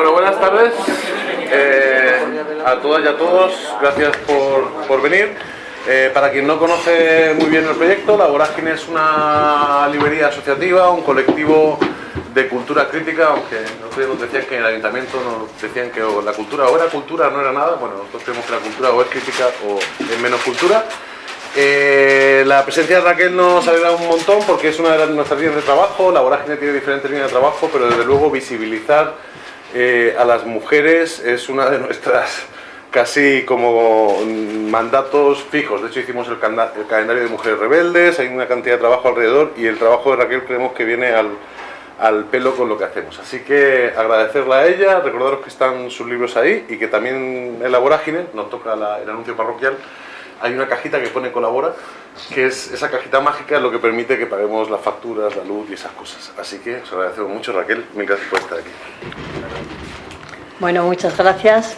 Bueno, buenas tardes eh, a todas y a todos, gracias por, venir. Eh, para quien no conoce muy bien el proyecto, La Vorágine es una librería asociativa, un colectivo de cultura crítica, aunque nosotros nos decían que en el ayuntamiento nos decían que la cultura o era cultura no era nada, bueno, nosotros creemos que la cultura o es crítica o es menos cultura. Eh, la presencia de Raquel nos alegra un montón porque es una de nuestras líneas de trabajo, la vorágine tiene diferentes líneas de trabajo, pero desde luego visibilizar eh, a las mujeres es una de nuestras casi como mandatos fijos. De hecho hicimos el, calendario de mujeres rebeldes, hay una cantidad de trabajo alrededor y el trabajo de Raquel creemos que viene al, al pelo con lo que hacemos. Así que agradecerla a ella, recordaros que están sus libros ahí y que también en la vorágine, nos toca el anuncio parroquial, hay una cajita que pone colabora, que es esa cajita mágica lo que permite que paguemos las facturas, la luz y esas cosas. Así que os agradecemos mucho Raquel, mil gracias por estar aquí. Bueno, muchas gracias.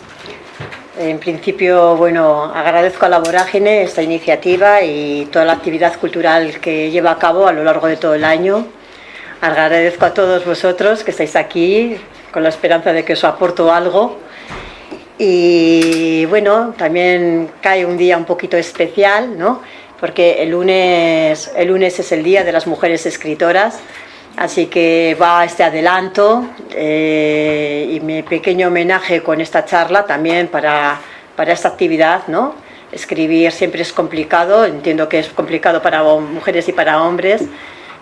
En principio, bueno, agradezco a la Vorágine esta iniciativa y toda la actividad cultural que lleva a cabo a lo largo de todo el año. Agradezco a todos vosotros que estáis aquí con la esperanza de que os aporto algo y bueno, también cae un día un poquito especial, ¿no? Porque el lunes, el lunes es el Día de las Mujeres Escritoras, así que va este adelanto eh, y mi pequeño homenaje con esta charla también para, para esta actividad, ¿no? Escribir siempre es complicado, entiendo que es complicado para mujeres y para hombres,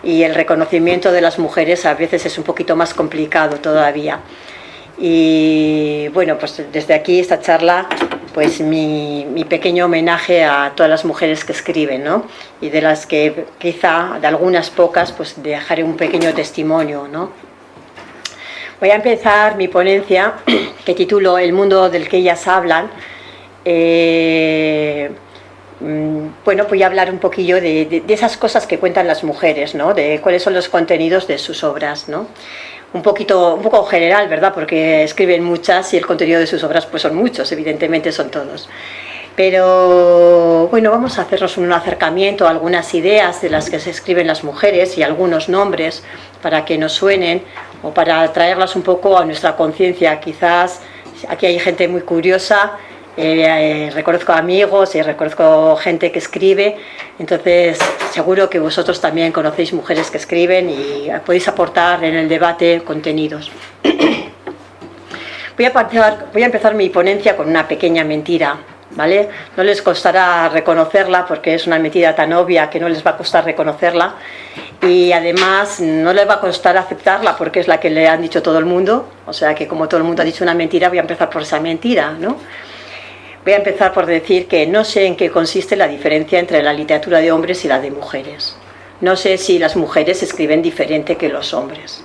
y el reconocimiento de las mujeres a veces es un poquito más complicado todavía. Y bueno, pues desde aquí esta charla, pues mi, pequeño homenaje a todas las mujeres que escriben, ¿no? Y de las que quizá, de algunas pocas, pues dejaré un pequeño testimonio, ¿no? Voy a empezar mi ponencia, que titulo El mundo del que ellas hablan. Eh, mm, bueno, voy a hablar un poquillo de, de, esas cosas que cuentan las mujeres, ¿no? De cuáles son los contenidos de sus obras, ¿no? Un poquito un poco general, ¿verdad? Porque escriben muchas y el contenido de sus obras pues son muchos, evidentemente son todos. Pero bueno, vamos a hacernos un acercamiento a algunas ideas de las que se escriben las mujeres y algunos nombres para que nos suenen o para traerlas un poco a nuestra conciencia. Quizás aquí hay gente muy curiosa eh, eh, reconozco amigos y reconozco gente que escribe, entonces seguro que vosotros también conocéis mujeres que escriben y podéis aportar en el debate contenidos. Voy a, empezar, voy a empezar mi ponencia con una pequeña mentira, ¿vale? No les costará reconocerla porque es una mentira tan obvia que no les va a costar reconocerla y además no les va a costar aceptarla porque es la que le han dicho todo el mundo, o sea que como todo el mundo ha dicho una mentira voy a empezar por esa mentira, ¿no? Voy a empezar por decir que no sé en qué consiste la diferencia entre la literatura de hombres y la de mujeres. No sé si las mujeres escriben diferente que los hombres.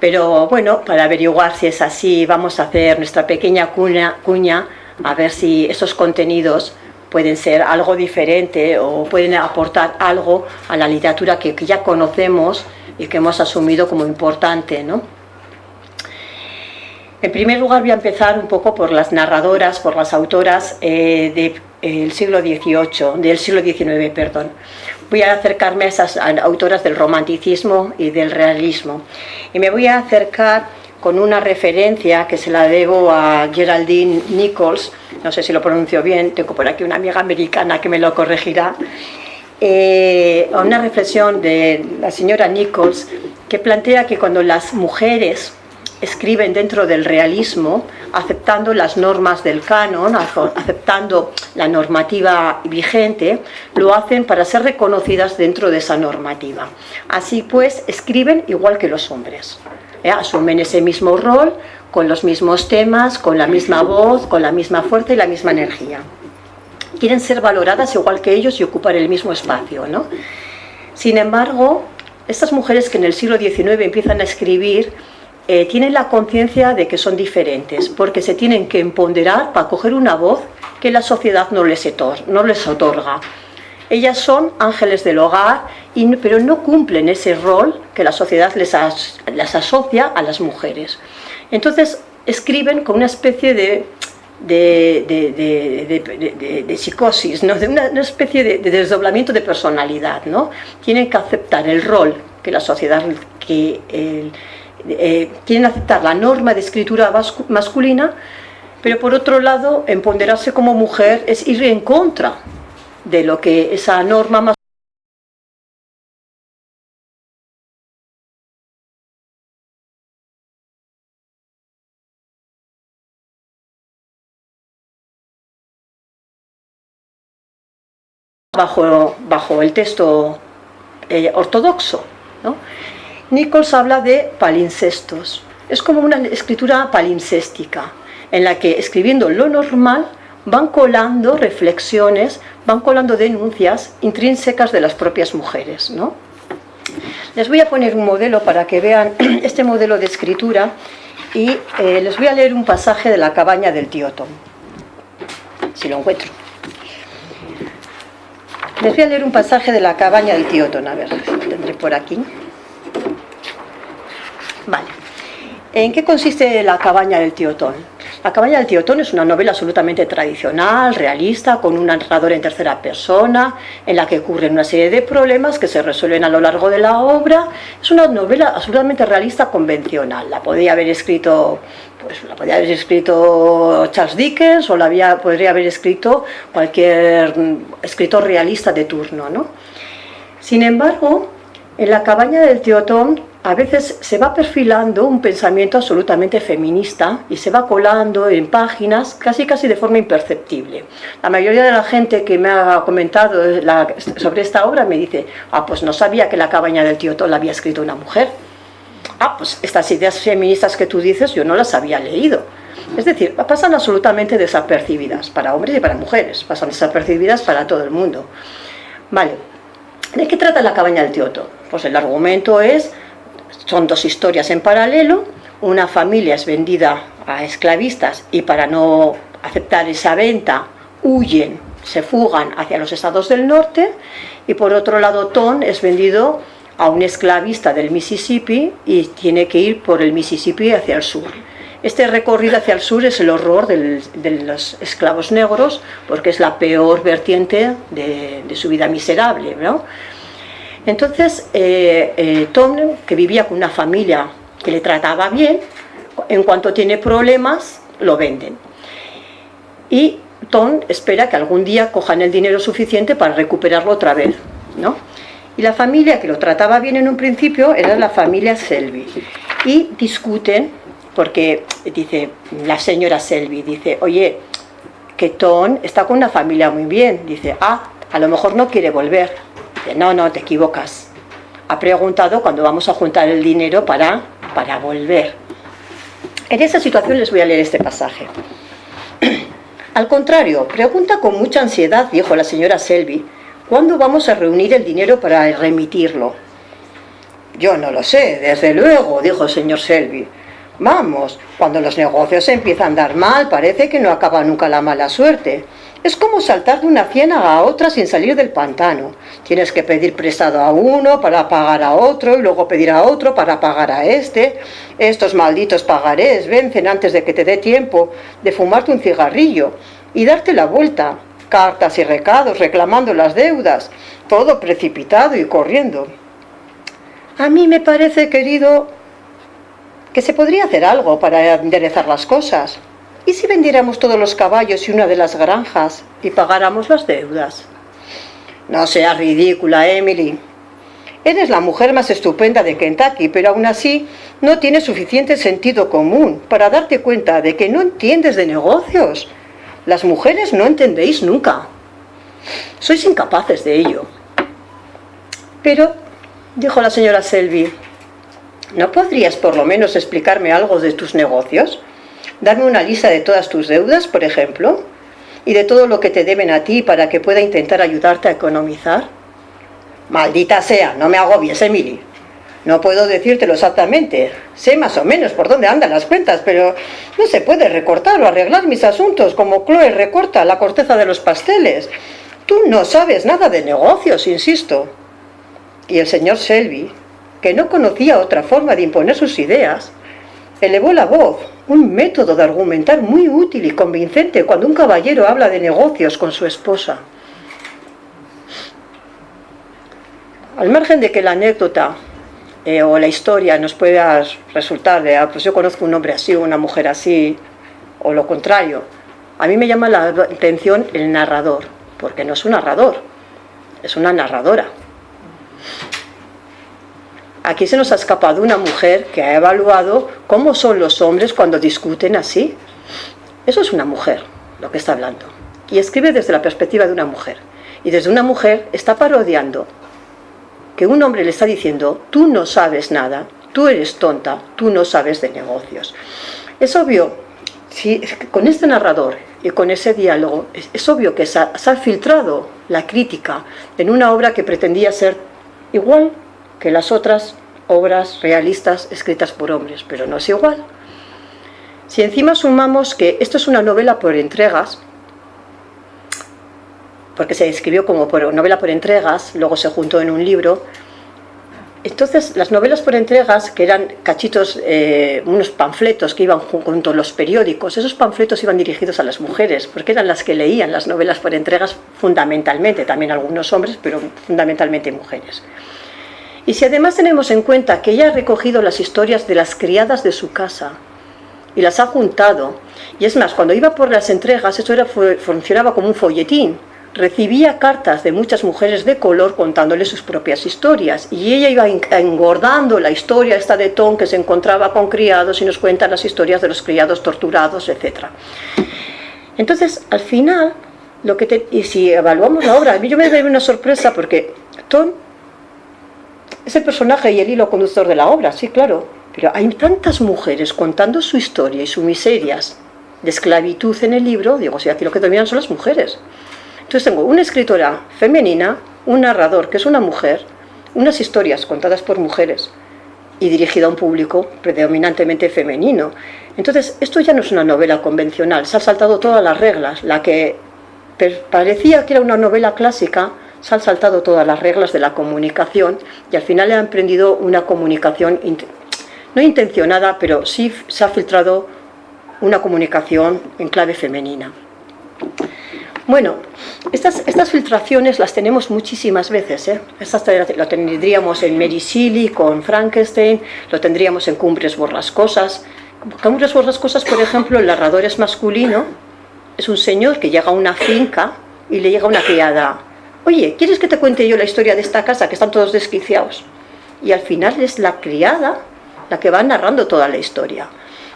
Pero bueno, para averiguar si es así, vamos a hacer nuestra pequeña cuña, a ver si esos contenidos pueden ser algo diferente o pueden aportar algo a la literatura que, que ya conocemos y que hemos asumido como importante, ¿no? En primer lugar voy a empezar un poco por las narradoras, por las autoras eh, del siglo XVIII, del siglo XIX, perdón. Voy a acercarme a esas autoras del romanticismo y del realismo. Y me voy a acercar con una referencia que se la debo a Geraldine Nichols, no sé si lo pronuncio bien, tengo por aquí una amiga americana que me lo corregirá, eh, a una reflexión de la señora Nichols que plantea que cuando las mujeres escriben dentro del realismo, aceptando las normas del canon, aceptando la normativa vigente, lo hacen para ser reconocidas dentro de esa normativa. Así pues, escriben igual que los hombres. ¿eh? Asumen ese mismo rol, con los mismos temas, con la misma voz, con la misma fuerza y la misma energía. Quieren ser valoradas igual que ellos y ocupar el mismo espacio. ¿no? Sin embargo, estas mujeres que en el siglo XIX empiezan a escribir eh, tienen la conciencia de que son diferentes, porque se tienen que empoderar para coger una voz que la sociedad no les, no les otorga. Ellas son ángeles del hogar, pero no cumplen ese rol que la sociedad les, las asocia a las mujeres. Entonces escriben con una especie de, de, psicosis, ¿no? de una, especie de, desdoblamiento de personalidad. ¿no? Tienen que aceptar el rol que la sociedad, que el, eh, quieren aceptar la norma de escritura masculina, pero por otro lado, empoderarse como mujer es ir en contra de lo que esa norma masculina bajo, bajo el texto eh, ortodoxo. ¿no? Nichols habla de palincestos. Es como una escritura palincéstica, en la que escribiendo lo normal van colando reflexiones, van colando denuncias intrínsecas de las propias mujeres. ¿no? Les voy a poner un modelo para que vean este modelo de escritura y eh, les voy a leer un pasaje de la cabaña del tío Tom, si lo encuentro. Les voy a leer un pasaje de la cabaña del tío Tom, a ver, lo tendré por aquí. Vale. ¿En qué consiste la cabaña del tío Tom? La cabaña del tío Tom es una novela absolutamente tradicional, realista, con un narrador en tercera persona, en la que ocurren una serie de problemas que se resuelven a lo largo de la obra. Es una novela absolutamente realista convencional. La podría haber escrito, pues, la podría haber escrito Charles Dickens o la había, podría haber escrito cualquier escritor realista de turno. ¿no? Sin embargo, en la cabaña del tío Tom a veces se va perfilando un pensamiento absolutamente feminista y se va colando en páginas casi casi de forma imperceptible. La mayoría de la gente que me ha comentado sobre esta obra me dice, ah, pues no sabía que la cabaña del tío Tom la había escrito una mujer. Ah, pues estas ideas feministas que tú dices yo no las había leído. Es decir, pasan absolutamente desapercibidas para hombres y para mujeres, pasan desapercibidas para todo el mundo. Vale, ¿de qué trata la cabaña del tío Tom? Pues el argumento es son dos historias en paralelo, una familia es vendida a esclavistas y para no aceptar esa venta huyen, se fugan hacia los estados del norte y por otro lado Tom es vendido a un esclavista del Mississippi y tiene que ir por el Mississippi hacia el sur. Este recorrido hacia el sur es el horror de los esclavos negros porque es la peor vertiente de, de su vida miserable. ¿no? Entonces, eh, eh, Tom, que vivía con una familia que le trataba bien, en cuanto tiene problemas, lo venden. Y Tom espera que algún día cojan el dinero suficiente para recuperarlo otra vez. ¿no? Y la familia que lo trataba bien en un principio era la familia Selby. Y discuten, porque dice la señora Selby, dice, oye, que Tom está con una familia muy bien. Dice, ah, a lo mejor no quiere volver no, no, te equivocas. Ha preguntado cuando vamos a juntar el dinero para, para volver. En esa situación les voy a leer este pasaje. Al contrario, pregunta con mucha ansiedad, dijo la señora Selby, ¿cuándo vamos a reunir el dinero para remitirlo? Yo no lo sé, desde luego, dijo el señor Selby. Vamos, cuando los negocios empiezan a andar mal, parece que no acaba nunca la mala suerte. Es como saltar de una ciénaga a otra sin salir del pantano. Tienes que pedir prestado a uno para pagar a otro y luego pedir a otro para pagar a este. Estos malditos pagarés vencen antes de que te dé tiempo de fumarte un cigarrillo y darte la vuelta. Cartas y recados reclamando las deudas. Todo precipitado y corriendo. A mí me parece, querido, que se podría hacer algo para enderezar las cosas. ¿Y si vendiéramos todos los caballos y una de las granjas y pagáramos las deudas? No seas ridícula, Emily. Eres la mujer más estupenda de Kentucky, pero aún así no tienes suficiente sentido común para darte cuenta de que no entiendes de negocios. Las mujeres no entendéis nunca. Sois incapaces de ello. Pero, dijo la señora Selby, ¿no podrías por lo menos explicarme algo de tus negocios? Darme una lista de todas tus deudas, por ejemplo, y de todo lo que te deben a ti para que pueda intentar ayudarte a economizar. Maldita sea, no me agobies, Emily. No puedo decírtelo exactamente. Sé más o menos por dónde andan las cuentas, pero no se puede recortar o arreglar mis asuntos como Chloe recorta la corteza de los pasteles. Tú no sabes nada de negocios, insisto. Y el señor Selby, que no conocía otra forma de imponer sus ideas, elevó la voz, un método de argumentar muy útil y convincente cuando un caballero habla de negocios con su esposa. Al margen de que la anécdota eh, o la historia nos pueda resultar de, ah, pues yo conozco un hombre así, una mujer así, o lo contrario. A mí me llama la atención el narrador, porque no es un narrador, es una narradora. Aquí se nos ha escapado una mujer que ha evaluado cómo son los hombres cuando discuten así. Eso es una mujer, lo que está hablando. Y escribe desde la perspectiva de una mujer. Y desde una mujer está parodiando que un hombre le está diciendo, tú no sabes nada, tú eres tonta, tú no sabes de negocios. Es obvio, con este narrador y con ese diálogo, es, obvio que se ha filtrado la crítica en una obra que pretendía ser igual que las otras obras realistas escritas por hombres, pero no es igual. Si encima sumamos que esto es una novela por entregas, porque se escribió como por novela por entregas, luego se juntó en un libro, entonces, las novelas por entregas, que eran cachitos, eh, unos panfletos que iban junto a los periódicos, esos panfletos iban dirigidos a las mujeres, porque eran las que leían las novelas por entregas fundamentalmente, también algunos hombres, pero fundamentalmente mujeres. Y si además tenemos en cuenta que ella ha recogido las historias de las criadas de su casa y las ha juntado, y es más, cuando iba por las entregas, eso era, funcionaba como un folletín, recibía cartas de muchas mujeres de color contándole sus propias historias y ella iba engordando la historia esta de Tom que se encontraba con criados y nos cuenta las historias de los criados torturados, etc. Entonces, al final, lo que y si evaluamos la obra, a mí yo me doy una sorpresa porque Tom es el personaje y el hilo conductor de la obra, sí, claro, pero hay tantas mujeres contando su historia y sus miserias de esclavitud en el libro, digo, si aquí lo que dominan son las mujeres. Entonces tengo una escritora femenina, un narrador que es una mujer, unas historias contadas por mujeres y dirigida a un público predominantemente femenino. Entonces, esto ya no es una novela convencional, se han saltado todas las reglas. La que parecía que era una novela clásica, se han saltado todas las reglas de la comunicación y al final ha emprendido una comunicación, no intencionada, pero sí se ha filtrado una comunicación en clave femenina. Bueno, estas, estas filtraciones las tenemos muchísimas veces. ¿eh? Estas lo tendríamos en Mary Shelley con Frankenstein, lo tendríamos en Cumbres Borrascosas. Cumbres Borrascosas, por ejemplo, el narrador es masculino, es un señor que llega a una finca y le llega una criada. Oye, ¿quieres que te cuente yo la historia de esta casa que están todos desquiciados? Y al final es la criada la que va narrando toda la historia.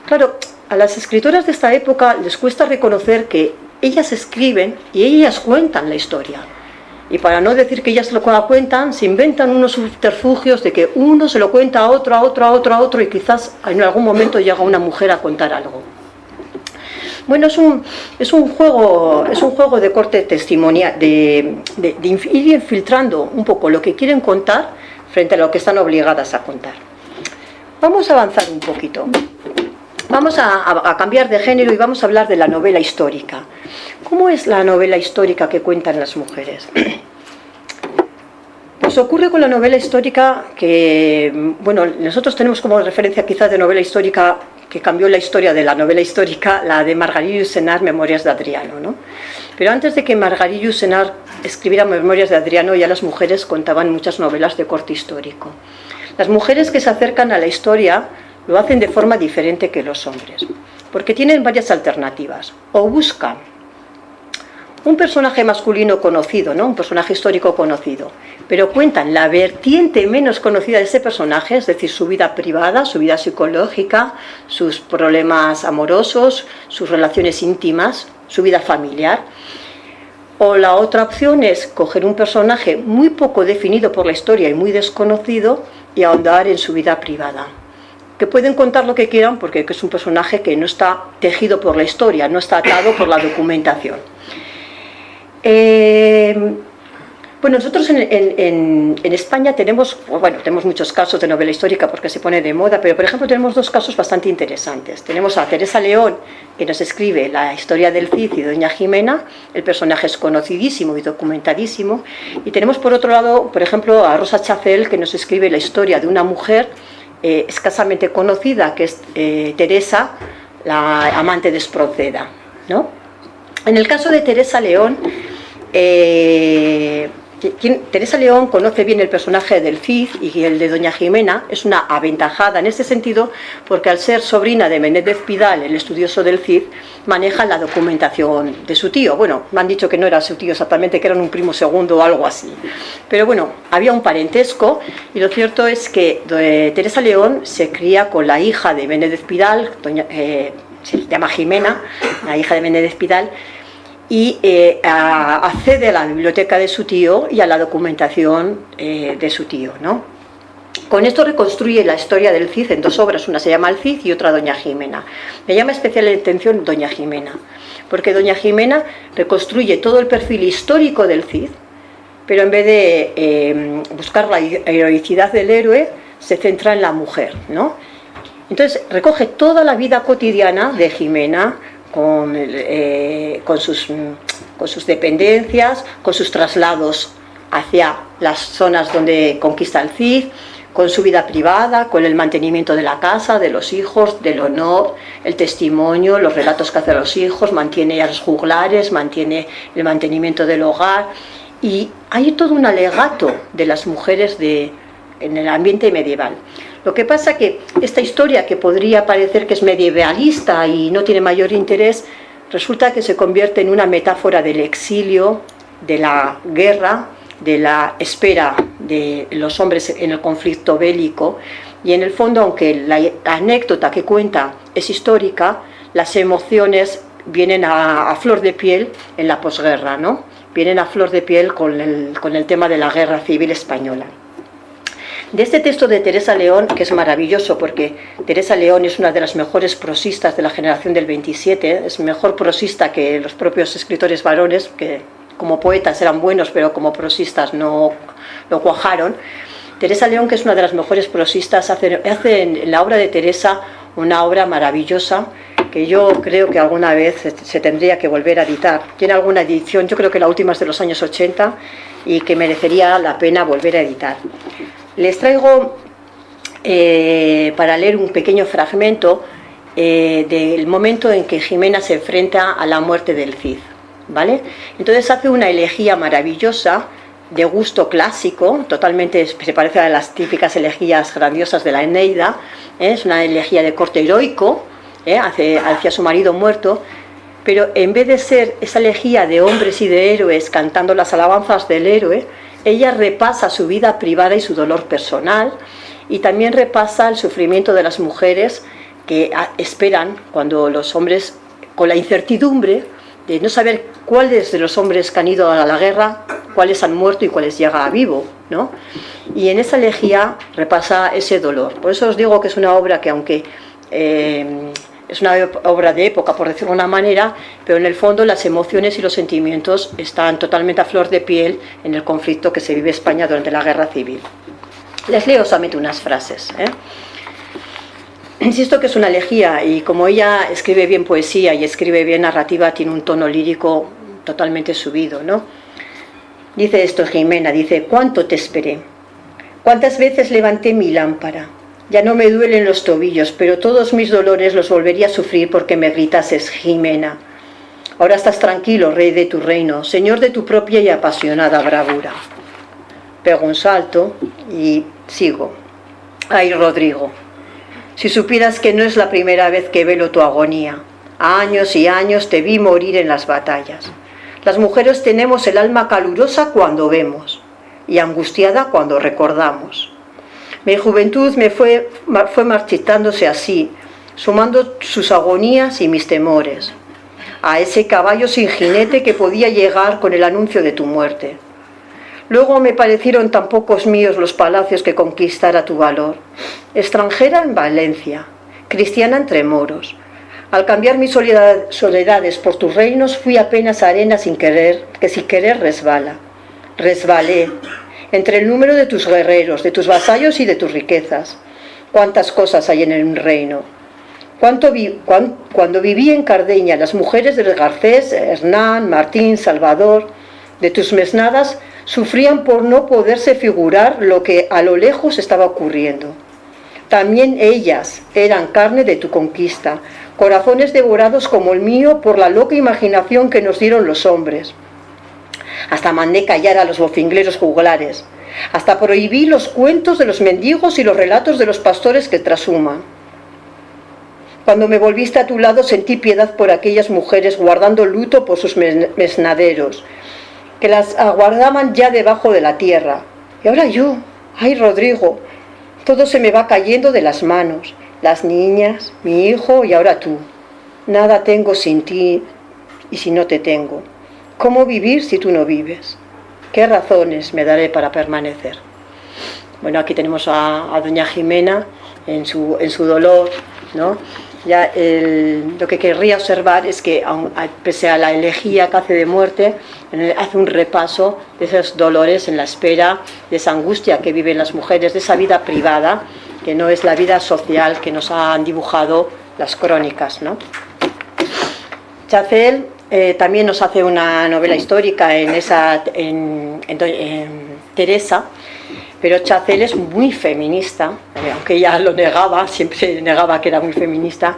Claro, a las escritoras de esta época les cuesta reconocer que ellas escriben y ellas cuentan la historia. Y para no decir que ellas lo cuentan, se inventan unos subterfugios de que uno se lo cuenta a otro, a otro, a otro, a otro y quizás en algún momento llega una mujer a contar algo. Bueno, es un, es un, juego, es un juego de corte testimonial, de, de ir infiltrando un poco lo que quieren contar frente a lo que están obligadas a contar. Vamos a avanzar un poquito. Vamos a, cambiar de género y vamos a hablar de la novela histórica. ¿Cómo es la novela histórica que cuentan las mujeres? Pues ocurre con la novela histórica que, bueno, nosotros tenemos como referencia quizás de novela histórica que cambió la historia de la novela histórica, la de Margarita Senar, Memorias de Adriano. ¿no? Pero antes de que Margarita Senar escribiera Memorias de Adriano, ya las mujeres contaban muchas novelas de corte histórico. Las mujeres que se acercan a la historia lo hacen de forma diferente que los hombres, porque tienen varias alternativas. O buscan un personaje masculino conocido, ¿no? un personaje histórico conocido, pero cuentan la vertiente menos conocida de ese personaje, es decir, su vida privada, su vida psicológica, sus problemas amorosos, sus relaciones íntimas, su vida familiar. O la otra opción es coger un personaje muy poco definido por la historia y muy desconocido y ahondar en su vida privada que pueden contar lo que quieran porque es un personaje que no está tejido por la historia, no está atado por la documentación. Eh, nosotros en, España tenemos, bueno, tenemos muchos casos de novela histórica porque se pone de moda, pero por ejemplo tenemos dos casos bastante interesantes. Tenemos a Teresa León, que nos escribe la historia del Cid y Doña Jimena, el personaje es conocidísimo y documentadísimo, y tenemos por otro lado, por ejemplo, a Rosa Chacel, que nos escribe la historia de una mujer eh, escasamente conocida, que es eh, Teresa, la amante de ¿no? En el caso de Teresa León, eh, Teresa León conoce bien el personaje del Cid y el de Doña Jimena, es una aventajada en ese sentido porque al ser sobrina de Menéndez Pidal, el estudioso del Cid, maneja la documentación de su tío. Bueno, me han dicho que no era su tío exactamente, que eran un primo segundo o algo así. Pero bueno, había un parentesco y lo cierto es que eh, Teresa León se cría con la hija de Menéndez Pidal, doña, eh, se llama Jimena, la hija de Menéndez Pidal, y eh, accede a la biblioteca de su tío y a la documentación eh, de su tío. ¿no? Con esto reconstruye la historia del Cid en dos obras, una se llama El Cid y otra Doña Jimena. Me llama especial la atención Doña Jimena, porque Doña Jimena reconstruye todo el perfil histórico del Cid, pero en vez de eh, buscar la heroicidad del héroe, se centra en la mujer. ¿no? Entonces recoge toda la vida cotidiana de Jimena, eh, con, sus, dependencias, con sus traslados hacia las zonas donde conquista el Cid, con su vida privada, con el mantenimiento de la casa, de los hijos, del honor, el testimonio, los relatos que hace a los hijos, mantiene a los juglares, mantiene el mantenimiento del hogar y hay todo un alegato de las mujeres de, en el ambiente medieval. Lo que pasa que esta historia, que podría parecer que es medievalista y no tiene mayor interés, resulta que se convierte en una metáfora del exilio, de la guerra, de la espera de los hombres en el conflicto bélico, y en el fondo, aunque la anécdota que cuenta es histórica, las emociones vienen a, flor de piel en la posguerra, ¿no? Vienen a flor de piel con el, con el tema de la guerra civil española. De este texto de Teresa León, que es maravilloso porque Teresa León es una de las mejores prosistas de la generación del 27, es mejor prosista que los propios escritores varones, que como poetas eran buenos, pero como prosistas no lo cuajaron. Teresa León, que es una de las mejores prosistas, hace, hace en la obra de Teresa una obra maravillosa que yo creo que alguna vez se tendría que volver a editar. Tiene alguna edición, yo creo que la última es de los años 80 y que merecería la pena volver a editar. Les traigo eh, para leer un pequeño fragmento eh, del momento en que Jimena se enfrenta a la muerte del Cid. ¿vale? Entonces hace una elegía maravillosa de gusto clásico, totalmente se parece a las típicas elegías grandiosas de la Eneida, ¿eh? es una elegía de corte heroico hacia, hacia su marido muerto, pero en vez de ser esa elegía de hombres y de héroes cantando las alabanzas del héroe, ella repasa su vida privada y su dolor personal y también repasa el sufrimiento de las mujeres que ah, esperan cuando los hombres, con la incertidumbre de no saber cuáles de los hombres que han ido a la guerra, cuáles han muerto y cuáles llegan a vivo. ¿no? Y en esa elegía repasa ese dolor. Por eso os digo que es una obra que aunque eh, es una obra de época, por decirlo de una manera, pero en el fondo las emociones y los sentimientos están totalmente a flor de piel en el conflicto que se vive España durante la Guerra Civil. Les leo solamente unas frases. ¿eh? Insisto que es una elegía y como ella escribe bien poesía y escribe bien narrativa, tiene un tono lírico totalmente subido. ¿no? Dice esto Jimena, dice, ¿cuánto te esperé? ¿Cuántas veces levanté mi lámpara? Ya no me duelen los tobillos, pero todos mis dolores los volvería a sufrir porque me gritases, Jimena. Ahora estás tranquilo, rey de tu reino, señor de tu propia y apasionada bravura. Pego un salto y sigo. Ay, Rodrigo, si supieras que no es la primera vez que velo tu agonía. Años y años te vi morir en las batallas. Las mujeres tenemos el alma calurosa cuando vemos y angustiada cuando recordamos. Mi juventud me fue, fue marchitándose así, sumando sus agonías y mis temores, a ese caballo sin jinete que podía llegar con el anuncio de tu muerte. Luego me parecieron tan pocos míos los palacios que conquistara tu valor. Extranjera en Valencia, cristiana entre moros. Al cambiar mis soledades por tus reinos fui apenas arena sin querer, que sin querer resbala. Resbalé, entre el número de tus guerreros, de tus vasallos y de tus riquezas. Cuántas cosas hay en el reino. cuando viví en Cardeña, las mujeres del Garcés, Hernán, Martín, Salvador, de tus mesnadas, sufrían por no poderse figurar lo que a lo lejos estaba ocurriendo. También ellas eran carne de tu conquista, corazones devorados como el mío por la loca imaginación que nos dieron los hombres. Hasta mandé callar a los bofingleros juglares, hasta prohibí los cuentos de los mendigos y los relatos de los pastores que trashuman. Cuando me volviste a tu lado sentí piedad por aquellas mujeres guardando luto por sus mesnaderos, que las aguardaban ya debajo de la tierra. Y ahora yo, ay Rodrigo, todo se me va cayendo de las manos, las niñas, mi hijo y ahora tú. Nada tengo sin ti y si no te tengo. ¿Cómo vivir si tú no vives? ¿Qué razones me daré para permanecer? Bueno, aquí tenemos a, doña Jimena en su, en su dolor, ¿no? Ya lo que querría observar es que, pese a la elegía que hace de muerte, hace un repaso de esos dolores en la espera, de esa angustia que viven las mujeres, de esa vida privada, que no es la vida social que nos han dibujado las crónicas. ¿no? Chacel eh, también nos hace una novela histórica en, esa, en Teresa, pero Chacel es muy feminista, eh, aunque ella lo negaba, siempre negaba que era muy feminista,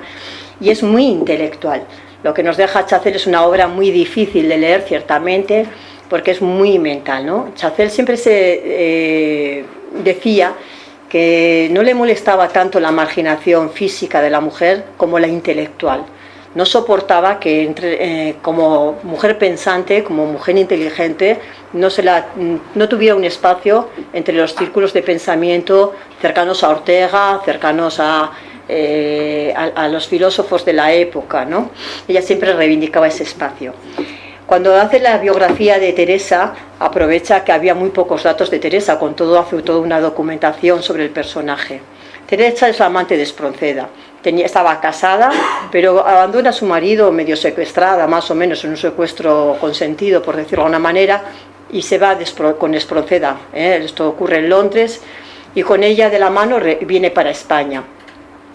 y es muy intelectual. Lo que nos deja Chacel es una obra muy difícil de leer, ciertamente, porque es muy mental. ¿no? Chacel siempre se eh, decía que no le molestaba tanto la marginación física de la mujer como la intelectual no soportaba que entre, eh, como mujer pensante, como mujer inteligente, no, se la, no tuviera un espacio entre los círculos de pensamiento cercanos a Ortega, cercanos a, eh, a, los filósofos de la época. ¿no? Ella siempre reivindicaba ese espacio. Cuando hace la biografía de Teresa, aprovecha que había muy pocos datos de Teresa, con todo hace toda una documentación sobre el personaje. Teresa es la amante de Espronceda, estaba casada, pero abandona a su marido medio secuestrada, más o menos en un secuestro consentido, por decirlo de alguna manera, y se va con Espronceda. ¿eh? Esto ocurre en Londres, y con ella de la mano viene para España.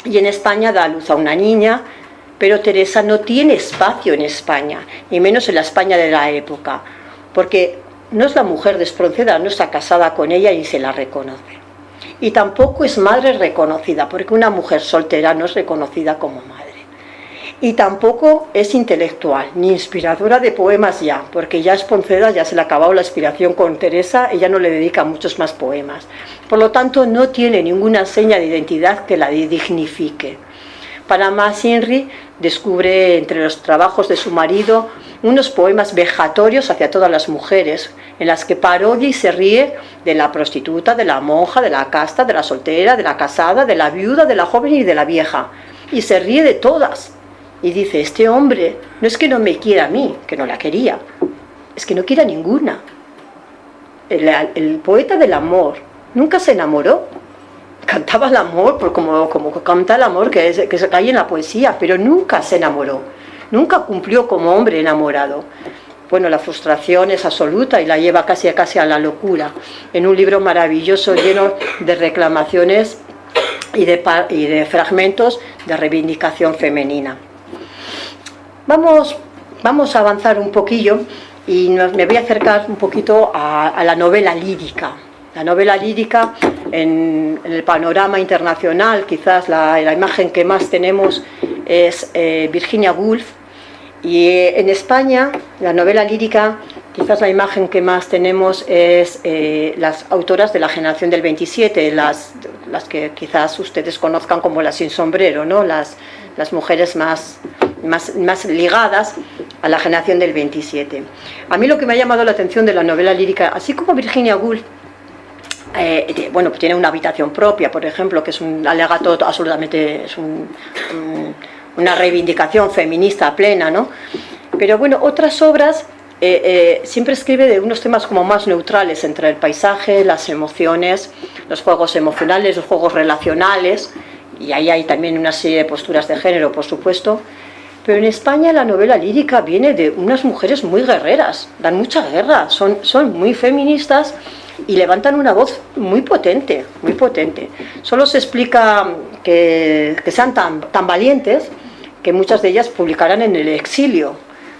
Y en España da a luz a una niña, pero Teresa no tiene espacio en España, y menos en la España de la época, porque no es la mujer de Espronceda, no está casada con ella y se la reconoce y tampoco es madre reconocida, porque una mujer soltera no es reconocida como madre. Y tampoco es intelectual, ni inspiradora de poemas ya, porque ya Esponceda ya se le ha acabado la inspiración con Teresa, ella no le dedica muchos más poemas. Por lo tanto, no tiene ninguna seña de identidad que la dignifique. Para más Henry descubre entre los trabajos de su marido unos poemas vejatorios hacia todas las mujeres, en las que parodia y se ríe de la prostituta, de la monja, de la casta, de la soltera, de la casada, de la viuda, de la joven y de la vieja. Y se ríe de todas. Y dice, este hombre no es que no me quiera a mí, que no la quería, es que no quiere a ninguna. El, poeta del amor nunca se enamoró, cantaba el amor por como, como canta el amor que, que se cae en la poesía, pero nunca se enamoró, nunca cumplió como hombre enamorado bueno, la frustración es absoluta y la lleva casi a casi a la locura, en un libro maravilloso lleno de reclamaciones y de, y de fragmentos de reivindicación femenina. Vamos, vamos a avanzar un poquillo y me voy a acercar un poquito a, la novela lírica. La novela lírica en, el panorama internacional, quizás la, imagen que más tenemos es eh, Virginia Woolf, y eh, en España, la novela lírica, quizás la imagen que más tenemos es eh, las autoras de la generación del 27, las, las que quizás ustedes conozcan como las sin sombrero, ¿no? las, las mujeres más, más, más ligadas a la generación del 27. A mí lo que me ha llamado la atención de la novela lírica, así como Virginia Woolf, eh, bueno, tiene una habitación propia, por ejemplo, que es un alegato absolutamente, es un una reivindicación feminista plena, ¿no? Pero bueno, otras obras eh, eh, siempre escribe de unos temas como más neutrales entre el paisaje, las emociones, los juegos emocionales, los juegos relacionales, y ahí hay también una serie de posturas de género, por supuesto. Pero en España la novela lírica viene de unas mujeres muy guerreras, dan mucha guerra, son, son muy feministas y levantan una voz muy potente, muy potente. Solo se explica que, que sean tan, tan valientes que muchas de ellas publicarán en el exilio,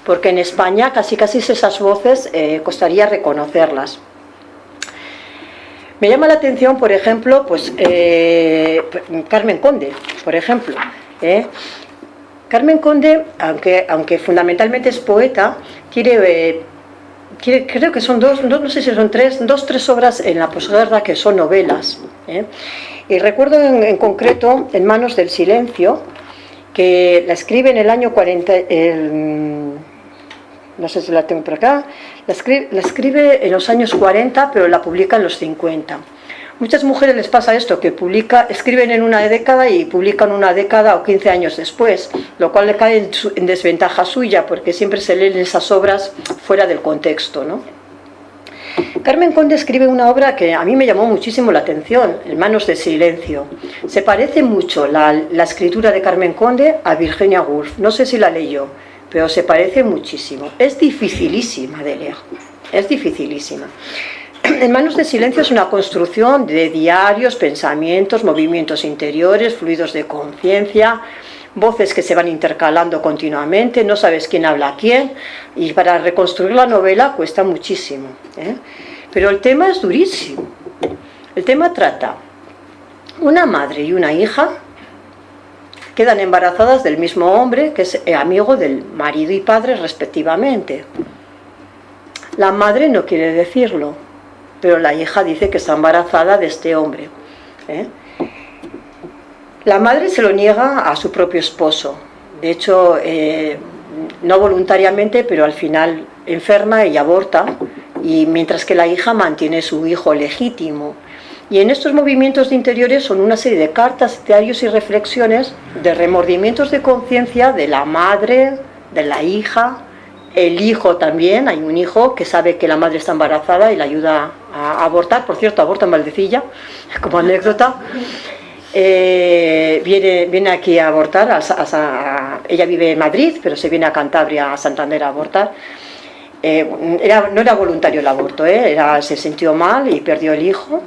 porque en España casi casi esas voces eh, costaría reconocerlas. Me llama la atención, por ejemplo, pues, eh, Carmen Conde, por ejemplo. ¿eh? Carmen Conde, aunque, aunque fundamentalmente es poeta, tiene creo que son dos, no, sé si son tres, dos, tres obras en la posguerra que son novelas. Y recuerdo en, concreto En manos del silencio, que la escribe en el año 40, no sé si la tengo por acá, la escribe, la escribe en los años 40, pero la publica en los 50. Muchas mujeres les pasa esto, que publica, escriben en una década y publican una década o 15 años después, lo cual le cae en, desventaja suya, porque siempre se leen esas obras fuera del contexto. ¿no? Carmen Conde escribe una obra que a mí me llamó muchísimo la atención, En manos de silencio. Se parece mucho la, la escritura de Carmen Conde a Virginia Woolf, no sé si la leyó, pero se parece muchísimo. Es dificilísima de leer, es dificilísima. En manos de silencio es una construcción de diarios, pensamientos, movimientos interiores, fluidos de conciencia, voces que se van intercalando continuamente, no sabes quién habla a quién, y para reconstruir la novela cuesta muchísimo. ¿eh? Pero el tema es durísimo. El tema trata una madre y una hija quedan embarazadas del mismo hombre que es amigo del marido y padre respectivamente. La madre no quiere decirlo, pero la hija dice que está embarazada de este hombre. ¿eh? La madre se lo niega a su propio esposo, de hecho, eh, no voluntariamente, pero al final enferma y aborta, y mientras que la hija mantiene su hijo legítimo. Y en estos movimientos de interiores son una serie de cartas, diarios y reflexiones de remordimientos de conciencia de la madre, de la hija, el hijo también, hay un hijo que sabe que la madre está embarazada y la ayuda a abortar, por cierto, aborta en Valdecilla, como anécdota. Eh, viene, viene aquí a abortar, ella vive en Madrid, pero se viene a Cantabria, a Santander a abortar. Eh, era, no era voluntario el aborto, eh, era, se sintió mal y perdió el hijo.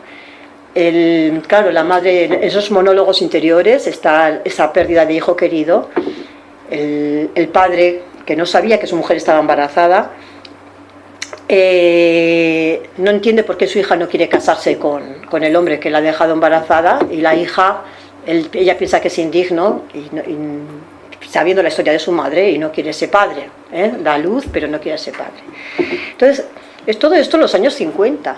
El, claro, la madre, en esos monólogos interiores está esa pérdida de hijo querido. El, el padre que no sabía que su mujer estaba embarazada, eh, no entiende por qué su hija no quiere casarse con, el hombre que la ha dejado embarazada y la hija, ella piensa que es indigno y, sabiendo la historia de su madre y no quiere ser padre, ¿eh? da luz pero no quiere ser padre. Entonces, es todo esto en los años 50,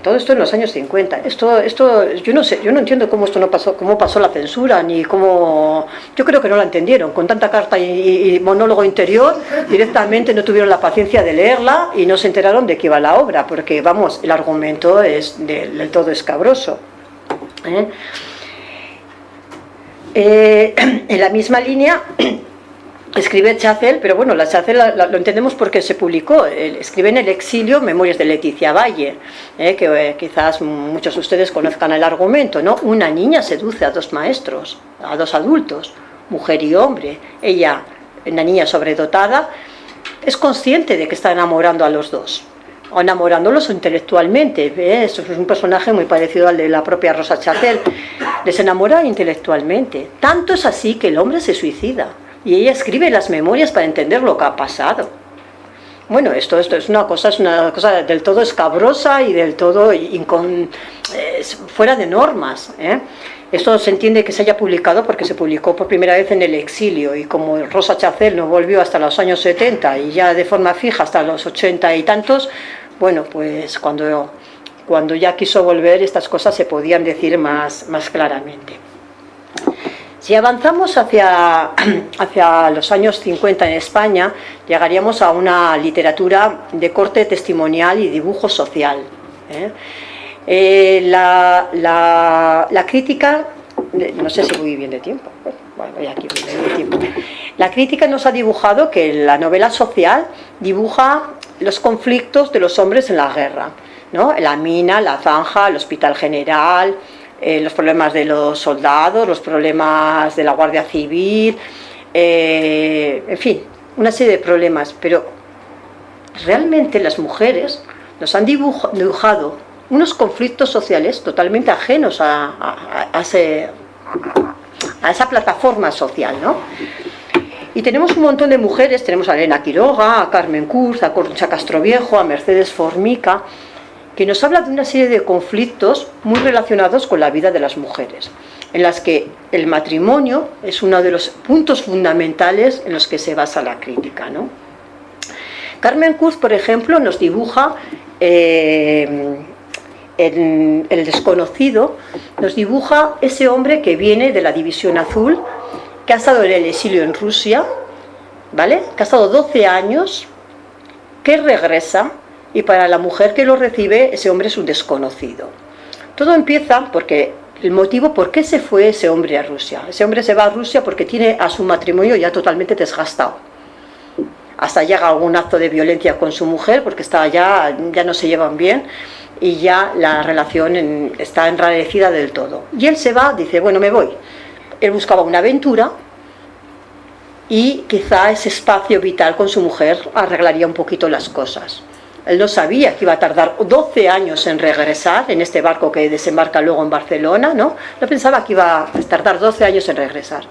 todo esto en los años 50. Esto, esto, yo no sé, yo no entiendo cómo esto no pasó, cómo pasó la censura, ni cómo. Yo creo que no la entendieron. Con tanta carta y, monólogo interior, directamente no tuvieron la paciencia de leerla y no se enteraron de qué iba la obra, porque vamos, el argumento es del, todo escabroso. ¿eh? Eh, en la misma línea escribe Chacel, pero bueno, la Chacel lo entendemos porque se publicó, escribe en el exilio Memorias de Leticia Valle, eh, que eh, quizás muchos de ustedes conozcan el argumento, ¿no? Una niña seduce a dos maestros, a dos adultos, mujer y hombre, ella, una niña sobredotada, es consciente de que está enamorando a los dos, o enamorándolos intelectualmente, eso es un personaje muy parecido al de la propia Rosa Chacel, les enamora intelectualmente, tanto es así que el hombre se suicida, y ella escribe las memorias para entender lo que ha pasado. Bueno, esto, esto es una cosa, es una cosa del todo escabrosa y del todo fuera de normas. ¿eh? Esto se entiende que se haya publicado porque se publicó por primera vez en el exilio y como Rosa Chacel no volvió hasta los años 70 y ya de forma fija hasta los 80 y tantos, bueno, pues cuando, cuando ya quiso volver estas cosas se podían decir más, más claramente. Si avanzamos hacia, hacia los años 50 en España, llegaríamos a una literatura de corte testimonial y dibujo social. ¿eh? Eh, la, la, crítica, no sé si voy bien de tiempo, aquí de tiempo. La crítica nos ha dibujado que la novela social dibuja los conflictos de los hombres en la guerra, ¿no? la mina, la zanja, el hospital general, eh, los problemas de los soldados, los problemas de la Guardia Civil, eh, en fin, una serie de problemas, pero realmente las mujeres nos han dibujado unos conflictos sociales totalmente ajenos a, esa plataforma social, ¿no? Y tenemos un montón de mujeres, tenemos a Elena Quiroga, a Carmen Kurz, a Concha Castroviejo, a Mercedes Formica, que nos habla de una serie de conflictos muy relacionados con la vida de las mujeres, en las que el matrimonio es uno de los puntos fundamentales en los que se basa la crítica. Carmen Cruz, por ejemplo, nos dibuja eh, el, desconocido, nos dibuja ese hombre que viene de la División Azul, que ha estado en el exilio en Rusia, ¿vale? Que ha estado 12 años, que regresa, y para la mujer que lo recibe, ese hombre es un desconocido. Todo empieza porque el motivo por qué se fue ese hombre a Rusia. Ese hombre se va a Rusia porque tiene a su matrimonio ya totalmente desgastado. Hasta llega algún acto de violencia con su mujer porque está ya, ya no se llevan bien y ya la relación está enrarecida del todo. Y él se va, dice, bueno, me voy. Él buscaba una aventura y quizá ese espacio vital con su mujer arreglaría un poquito las cosas. Él no sabía que iba a tardar 12 años en regresar en este barco que desembarca luego en Barcelona, ¿no? No pensaba que iba a tardar 12 años en regresar.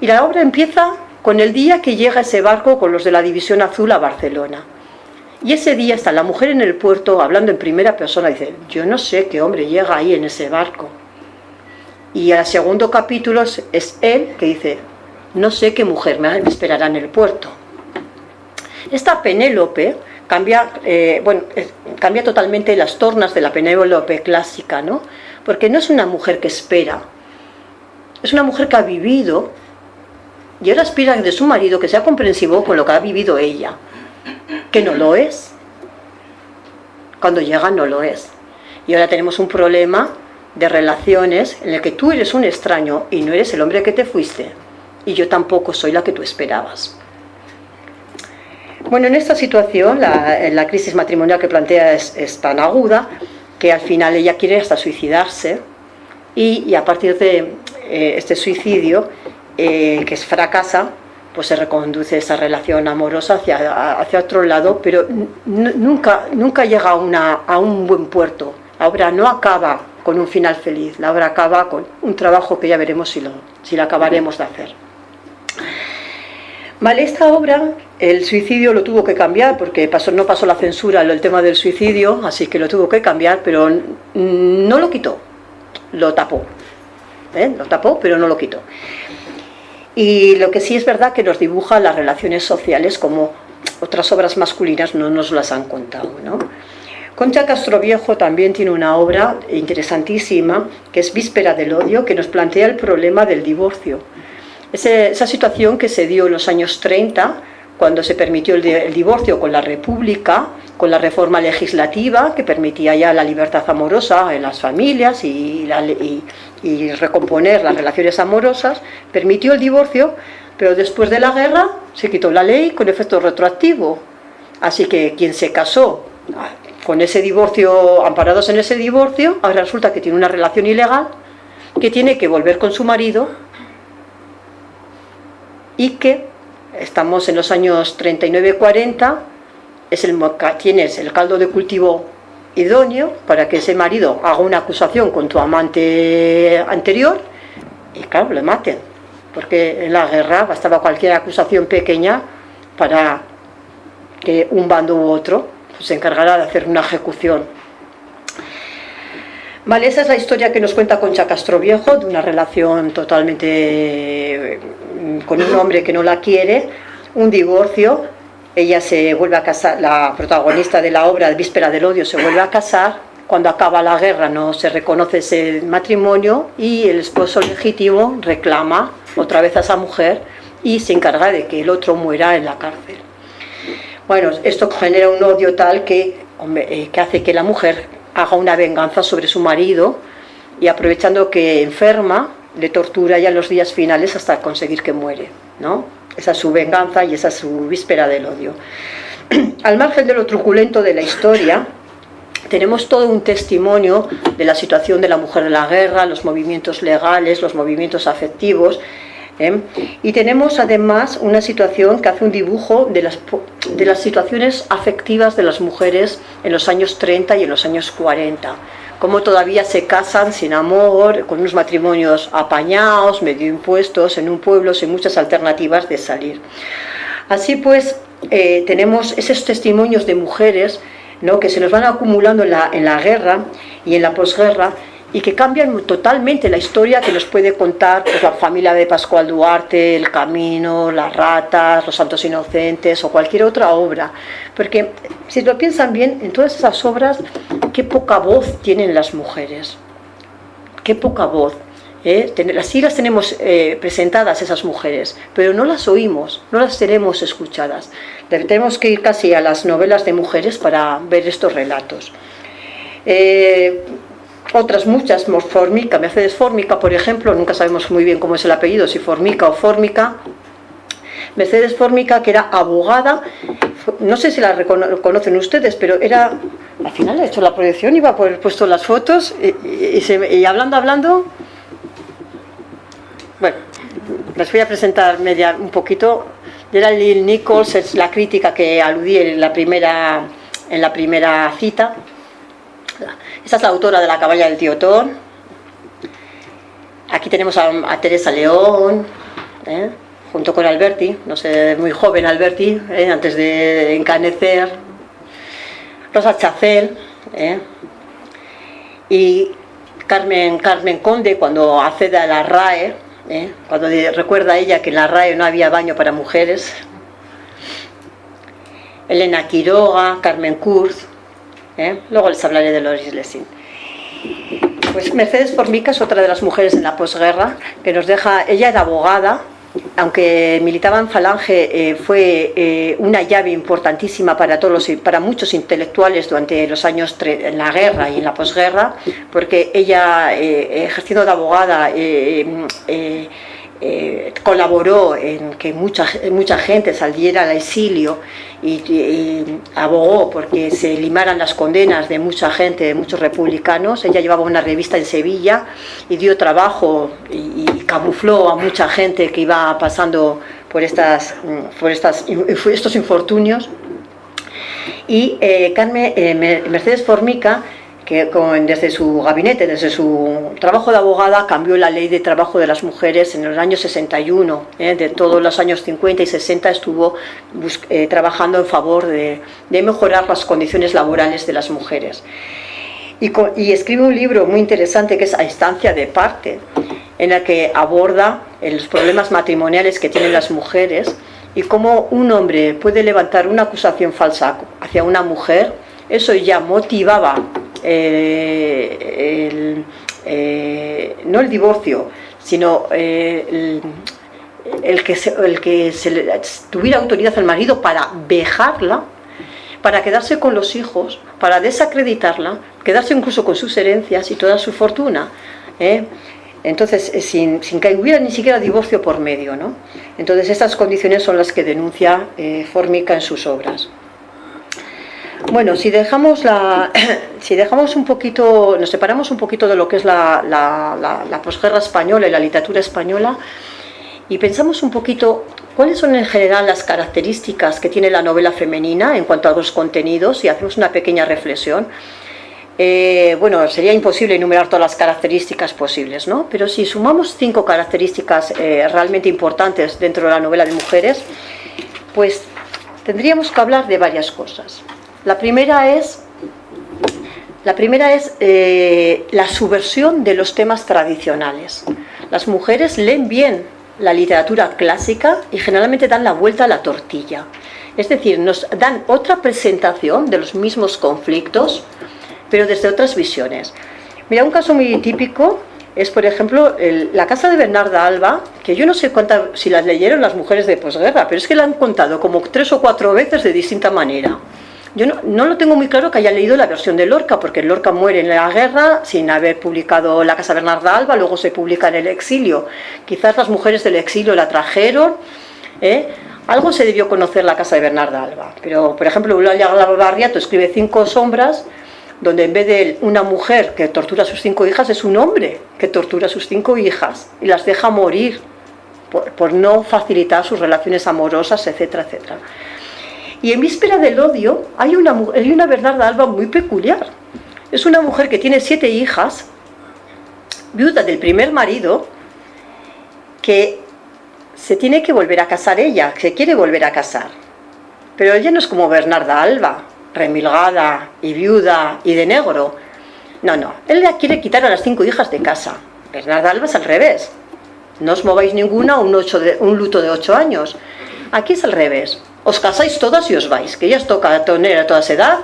Y la obra empieza con el día que llega ese barco con los de la División Azul a Barcelona. Y ese día está la mujer en el puerto hablando en primera persona, dice, yo no sé qué hombre llega ahí en ese barco. Y al segundo capítulo es él que dice, no sé qué mujer me esperará en el puerto. Esta Penélope cambia, eh, bueno, cambia totalmente las tornas de la Penélope clásica, ¿no? Porque no es una mujer que espera, es una mujer que ha vivido y ahora aspira de su marido que sea comprensivo con lo que ha vivido ella que no lo es. Cuando llega no lo es. Y ahora tenemos un problema de relaciones en el que tú eres un extraño y no eres el hombre que te fuiste. Y yo tampoco soy la que tú esperabas. Bueno, en esta situación la, crisis matrimonial que plantea es, tan aguda que al final ella quiere hasta suicidarse y, a partir de eh, este suicidio, eh, que fracasa, pues se reconduce esa relación amorosa hacia, hacia otro lado, pero nunca, nunca llega a un buen puerto. La obra no acaba con un final feliz, la obra acaba con un trabajo que ya veremos si lo, si lo acabaremos de hacer. Vale, esta obra, el suicidio lo tuvo que cambiar porque pasó, no pasó la censura el tema del suicidio, así que lo tuvo que cambiar, pero no lo quitó, lo tapó. ¿eh? Lo tapó, pero no lo quitó. Y lo que sí es verdad que nos dibuja las relaciones sociales como otras obras masculinas no nos las han contado. ¿no? Concha Castroviejo también tiene una obra interesantísima que es Víspera del Odio, que nos plantea el problema del divorcio. Esa situación que se dio en los años 30, cuando se permitió el, divorcio con la República, con la reforma legislativa que permitía ya la libertad amorosa en las familias y, recomponer las relaciones amorosas, permitió el divorcio, pero después de la guerra se quitó la ley con efecto retroactivo. Así que quien se casó con ese divorcio, amparados en ese divorcio, ahora resulta que tiene una relación ilegal, que tiene que volver con su marido y que estamos en los años 39-40, es el, tienes el caldo de cultivo idóneo para que ese marido haga una acusación con tu amante anterior y claro, le maten. Porque en la guerra bastaba cualquier acusación pequeña para que un bando u otro se encargara de hacer una ejecución. Vale, esa es la historia que nos cuenta Concha Castro Viejo, de una relación totalmente con un hombre que no la quiere, un divorcio, ella se vuelve a casar, la protagonista de la obra Víspera del Odio se vuelve a casar, cuando acaba la guerra no se reconoce ese matrimonio y el esposo legítimo reclama otra vez a esa mujer y se encarga de que el otro muera en la cárcel. Bueno, esto genera un odio tal que, eh, que hace que la mujer haga una venganza sobre su marido y aprovechando que enferma, le tortura ya en los días finales hasta conseguir que muere, ¿no? Esa es su venganza y esa es su víspera del odio. Al margen de lo truculento de la historia, tenemos todo un testimonio de la situación de la mujer en la guerra, los movimientos legales, los movimientos afectivos, ¿eh? y tenemos además una situación que hace un dibujo de las, de las situaciones afectivas de las mujeres en los años 30 y en los años 40 cómo todavía se casan sin amor, con unos matrimonios apañados, medio impuestos, en un pueblo sin muchas alternativas de salir. Así pues, eh, tenemos esos testimonios de mujeres ¿no? que se nos van acumulando en la, en la guerra y en la posguerra y que cambian totalmente la historia que nos puede contar pues, la familia de Pascual Duarte, El Camino, Las Ratas, Los Santos Inocentes o cualquier otra obra. Porque si lo piensan bien, en todas esas obras, qué poca voz tienen las mujeres, qué poca voz. ¿eh? Así las tenemos eh, presentadas esas mujeres, pero no las oímos, no las tenemos escuchadas. Tenemos que ir casi a las novelas de mujeres para ver estos relatos. Eh, otras muchas, Formica, Mercedes Formica, por ejemplo, nunca sabemos muy bien cómo es el apellido, si Formica o Formica. Mercedes Formica, que era abogada, no sé si la reconocen ustedes, pero era, al final ha hecho la proyección, iba a haber puesto las fotos y, hablando, hablando, bueno, les voy a presentar media, un poquito. Era Lil Nichols, es la crítica que aludí en la primera, en la primera cita. Esta es la autora de La caballa del tío Thor. Aquí tenemos a, Teresa León, ¿eh? junto con Alberti, no sé, muy joven Alberti, ¿eh? antes de encanecer. Rosa Chacel, ¿eh? y Carmen, Carmen Conde cuando accede a la RAE, cuando recuerda a ella que en la RAE no había baño para mujeres. Elena Quiroga, Carmen Kurz, ¿eh? Luego les hablaré de Loris Lessing. Pues Mercedes Formica es otra de las mujeres en la posguerra que nos deja, ella era abogada, aunque militaba en Falange, eh, fue eh, una llave importantísima para, todos para muchos intelectuales durante los años en la guerra y en la posguerra, porque ella, ejerciendo de abogada, colaboró en que mucha, mucha gente saliera al exilio y, abogó porque se limaran las condenas de mucha gente, de muchos republicanos. Ella llevaba una revista en Sevilla y dio trabajo y, camufló a mucha gente que iba pasando por, estas, por estas, estos infortunios. Y eh, Carmen, eh, Mercedes Formica que desde su gabinete, desde su trabajo de abogada, cambió la ley de trabajo de las mujeres en los años 61. ¿eh? De todos los años 50 y 60 estuvo eh, trabajando en favor de, mejorar las condiciones laborales de las mujeres. Y, y, escribe un libro muy interesante que es A instancia de parte, en el que aborda los problemas matrimoniales que tienen las mujeres y cómo un hombre puede levantar una acusación falsa hacia una mujer, eso ya motivaba eh, no el divorcio, sino eh, el, que se, el que tuviera autoridad al marido para vejarla, para quedarse con los hijos, para desacreditarla, quedarse incluso con sus herencias y toda su fortuna. ¿eh? Entonces, sin, sin, que hubiera ni siquiera divorcio por medio. ¿no? Entonces, estas condiciones son las que denuncia Formica en sus obras. Bueno, si dejamos, la, si dejamos un poquito, nos separamos un poquito de lo que es la, la, posguerra española y la literatura española y pensamos un poquito cuáles son en general las características que tiene la novela femenina en cuanto a los contenidos y hacemos una pequeña reflexión. Eh, bueno, sería imposible enumerar todas las características posibles, ¿no? Pero si sumamos cinco características eh, realmente importantes dentro de la novela de mujeres, pues tendríamos que hablar de varias cosas. La primera es, la, primera es eh, la subversión de los temas tradicionales. Las mujeres leen bien la literatura clásica y generalmente dan la vuelta a la tortilla. Es decir, nos dan otra presentación de los mismos conflictos, pero desde otras visiones. Mira, un caso muy típico es, por ejemplo, la casa de Bernarda Alba, que yo no sé si las leyeron las mujeres de posguerra, pero es que la han contado como tres o cuatro veces de distinta manera. Yo no, lo tengo muy claro que haya leído la versión de Lorca, porque Lorca muere en la guerra sin haber publicado La Casa Bernarda Alba, luego se publica en el exilio. Quizás las mujeres del exilio la trajeron, ¿eh? algo se debió conocer la Casa de Bernarda Alba. Pero, por ejemplo, Eulalia Barriato escribe Cinco sombras, donde en vez de una mujer que tortura a sus cinco hijas, es un hombre que tortura a sus cinco hijas y las deja morir por, por no facilitar sus relaciones amorosas, etcétera, etcétera. Y en víspera del odio hay una, hay una Bernarda Alba muy peculiar. Es una mujer que tiene siete hijas, viuda del primer marido, que se tiene que volver a casar ella, se quiere volver a casar. Pero ella no es como Bernarda Alba, remilgada y viuda y de negro, No, no, él le quiere quitar a las cinco hijas de casa. Bernarda Alba es al revés. No os mováis ninguna un, un luto de ocho años. Aquí es al revés. Os casáis todas y os vais, que ya os toca tener a toda esa edad.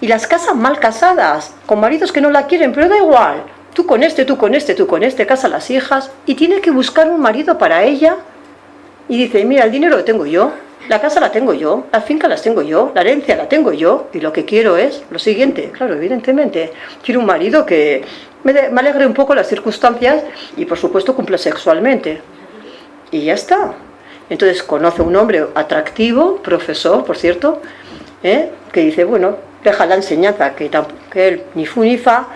Y las casas mal casadas, con maridos que no la quieren, pero da igual. Tú con este, tú con este, tú con este, casa las hijas. Y tiene que buscar un marido para ella. Y dice, mira, el dinero lo tengo yo, la casa la tengo yo, la finca la tengo yo, la herencia la tengo yo, y lo que quiero es lo siguiente, claro, evidentemente, quiero un marido que me, alegre un poco las circunstancias y por supuesto cumpla sexualmente. Y ya está. Entonces conoce un hombre atractivo, profesor, por cierto, ¿eh? que dice, bueno, deja la enseñanza, que, que él ni fu ni fa,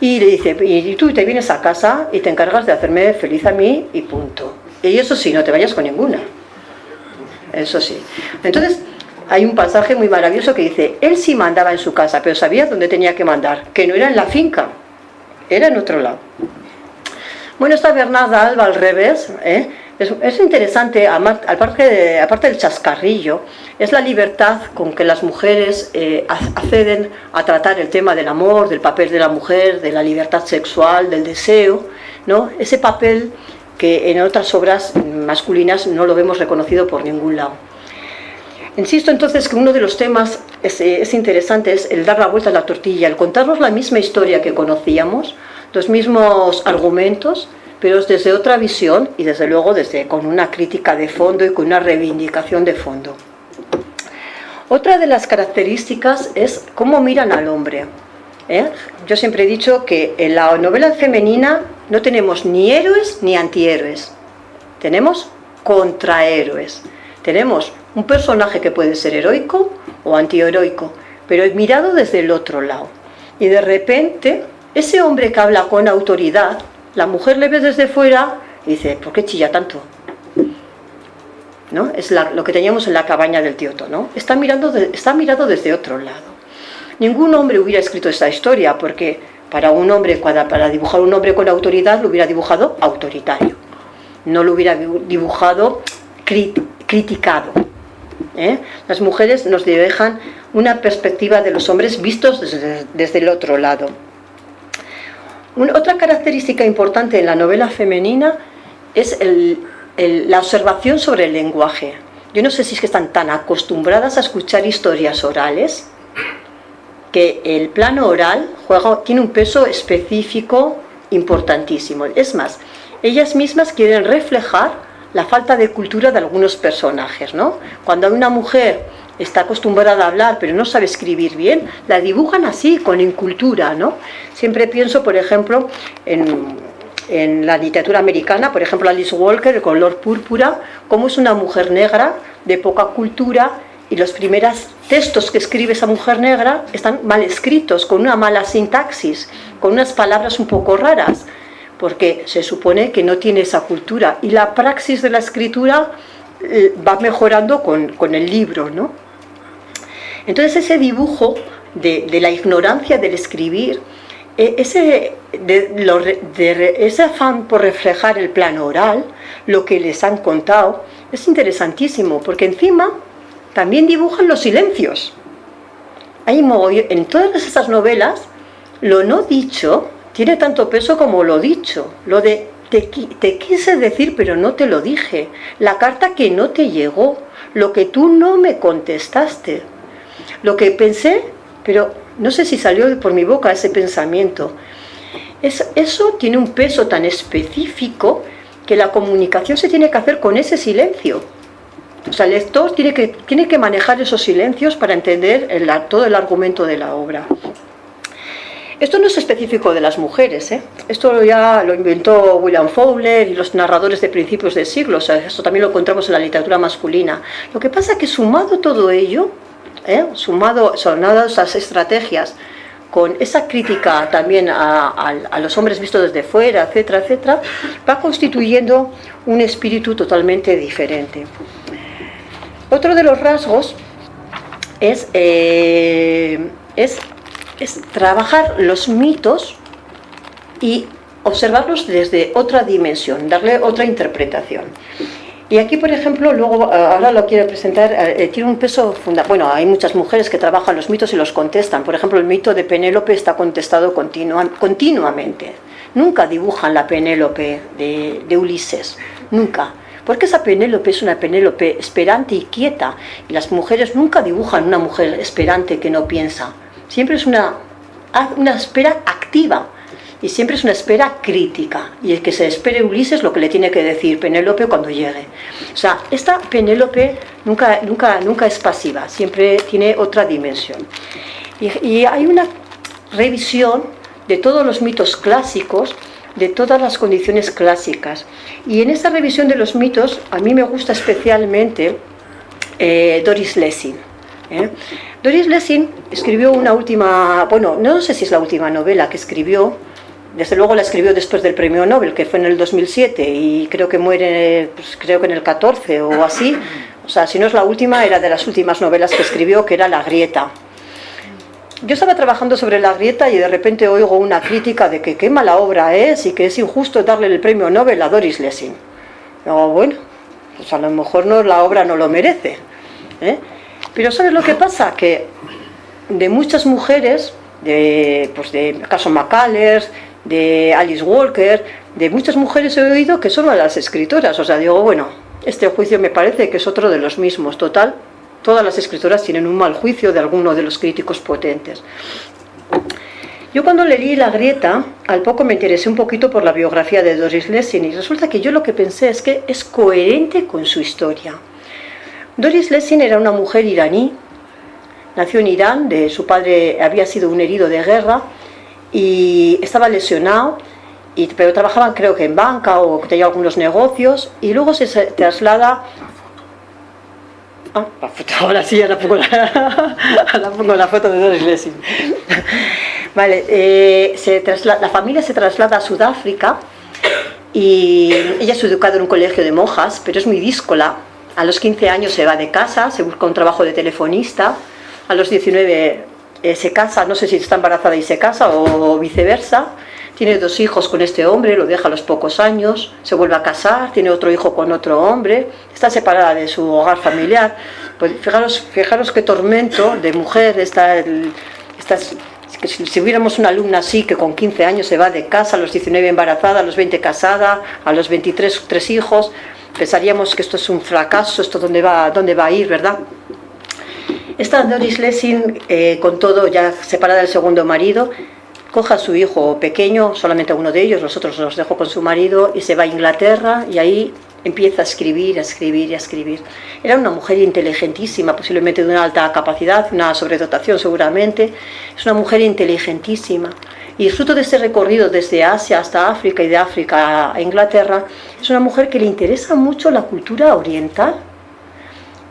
y le dice, y tú te vienes a casa y te encargas de hacerme feliz a mí y punto. Y eso sí, no te vayas con ninguna eso sí. Entonces, hay un pasaje muy maravilloso que dice, él sí mandaba en su casa, pero sabía dónde tenía que mandar, que no era en la finca, era en otro lado. Bueno, esta Bernarda Alba al revés, ¿eh? Es, interesante, aparte, aparte, del chascarrillo, es la libertad con que las mujeres eh, acceden a tratar el tema del amor, del papel de la mujer, de la libertad sexual, del deseo, ¿no? ese papel que en otras obras masculinas no lo vemos reconocido por ningún lado. Insisto entonces que uno de los temas es, es, interesante es el dar la vuelta a la tortilla, el contarnos la misma historia que conocíamos, los mismos argumentos, pero desde otra visión y desde luego desde, con una crítica de fondo y con una reivindicación de fondo. Otra de las características es cómo miran al hombre. ¿eh? Yo siempre he dicho que en la novela femenina no tenemos ni héroes ni antihéroes, tenemos contrahéroes. Tenemos un personaje que puede ser heroico o antiheroico, pero es mirado desde el otro lado. Y de repente, ese hombre que habla con autoridad, la mujer le ve desde fuera y dice, ¿por qué chilla tanto? ¿No? Es lo que teníamos en la cabaña del Tioto, ¿no? Está, mirando está mirado desde otro lado. Ningún hombre hubiera escrito esta historia, porque para un hombre, para dibujar un hombre con autoridad, lo hubiera dibujado autoritario. No lo hubiera dibujado criticado. ¿eh? Las mujeres nos dejan una perspectiva de los hombres vistos desde, el otro lado. Otra característica importante en la novela femenina es la observación sobre el lenguaje. Yo no sé si es que están tan acostumbradas a escuchar historias orales que el plano oral tiene un peso específico importantísimo. Es más, ellas mismas quieren reflejar la falta de cultura de algunos personajes. ¿no? Cuando una mujer está acostumbrada a hablar pero no sabe escribir bien, la dibujan así, con incultura. ¿no? Siempre pienso, por ejemplo, en, en la literatura americana, por ejemplo Alice Walker, el color púrpura, como es una mujer negra de poca cultura y los primeros textos que escribe esa mujer negra están mal escritos, con una mala sintaxis, con unas palabras un poco raras, porque se supone que no tiene esa cultura. Y la praxis de la escritura eh, va mejorando con, el libro, ¿no? Entonces ese dibujo de, la ignorancia del escribir, eh, ese, de, ese afán por reflejar el plano oral, lo que les han contado, es interesantísimo, porque encima también dibujan los silencios. Hay en todas esas novelas, lo no dicho tiene tanto peso como lo dicho. Lo de te, te quise decir pero no te lo dije. La carta que no te llegó. Lo que tú no me contestaste. Lo que pensé, pero no sé si salió por mi boca ese pensamiento. Es, eso tiene un peso tan específico que la comunicación se tiene que hacer con ese silencio. O sea, el lector tiene que, manejar esos silencios para entender todo el argumento de la obra. Esto no es específico de las mujeres, ¿eh? esto ya lo inventó William Fowler y los narradores de principios del siglo, o sea, esto también lo encontramos en la literatura masculina. Lo que pasa es que sumado todo ello, ¿eh? sumado, sonadas esas estrategias, con esa crítica también a, los hombres vistos desde fuera, etcétera, etcétera, va constituyendo un espíritu totalmente diferente. Otro de los rasgos es, eh, es trabajar los mitos y observarlos desde otra dimensión, darle otra interpretación. Y aquí, por ejemplo, luego, eh, ahora lo quiero presentar, eh, tiene un peso fundamental. Bueno, hay muchas mujeres que trabajan los mitos y los contestan. Por ejemplo, el mito de Penélope está contestado continuamente. Nunca dibujan la Penélope de, de Ulises, nunca. Porque esa Penélope es una Penélope esperante y quieta. Y las mujeres nunca dibujan una mujer esperante que no piensa. Siempre es una, una espera activa y siempre es una espera crítica y es que se espere Ulises lo que le tiene que decir Penélope cuando llegue. O sea, esta Penélope nunca, nunca, nunca es pasiva, siempre tiene otra dimensión. Y, y hay una revisión de todos los mitos clásicos, de todas las condiciones clásicas. Y en esta revisión de los mitos, a mí me gusta especialmente eh, Doris Lessing. ¿eh? Doris Lessing escribió una última, bueno, no sé si es la última novela que escribió, desde luego la escribió después del premio Nobel, que fue en el 2007, y creo que muere, pues, creo que en el 14 o así. O sea, si no es la última, era de las últimas novelas que escribió, que era La Grieta. Yo estaba trabajando sobre La Grieta y de repente oigo una crítica de que qué mala obra es y que es injusto darle el premio Nobel a Doris Lessing. Digo, bueno, pues a lo mejor no, la obra no lo merece. ¿eh? Pero ¿sabes lo que pasa? Que de muchas mujeres, de, pues de caso McCullers, de Alice Walker, de muchas mujeres he oído que son las escritoras. O sea, digo, bueno, este juicio me parece que es otro de los mismos. Total, todas las escritoras tienen un mal juicio de alguno de los críticos potentes. Yo cuando leí La Grieta, al poco me interesé un poquito por la biografía de Doris Lessing y resulta que yo lo que pensé es que es coherente con su historia. Doris Lessing era una mujer iraní, nació en Irán, de, su padre había sido un herido de guerra y estaba lesionado, y, pero trabajaba creo que en banca o tenía algunos negocios y luego se traslada Ah, la ahora sí, ahora pongo la, pongo la foto de Doris Lessing. Vale, eh, se la familia se traslada a Sudáfrica y ella es educada en un colegio de monjas, pero es muy díscola. A los 15 años se va de casa, se busca un trabajo de telefonista. A los 19 eh, se casa, no sé si está embarazada y se casa o viceversa. Tiene dos hijos con este hombre, lo deja a los pocos años, se vuelve a casar, tiene otro hijo con otro hombre, está separada de su hogar familiar. Pues fijaros, fijaros qué tormento de mujer está que si, si, hubiéramos una alumna así que con 15 años se va de casa, a los 19 embarazada, a los 20 casada, a los 23 tres hijos, pensaríamos que esto es un fracaso, esto dónde va, dónde va a ir, ¿verdad? Esta Doris Lessing, eh, con todo ya separada del segundo marido, coja a su hijo pequeño, solamente uno de ellos, los otros los dejó con su marido y se va a Inglaterra y ahí empieza a escribir, a escribir y a escribir. Era una mujer inteligentísima, posiblemente de una alta capacidad, una sobredotación seguramente. Es una mujer inteligentísima. Y fruto de ese recorrido desde Asia hasta África y de África a Inglaterra, es una mujer que le interesa mucho la cultura oriental.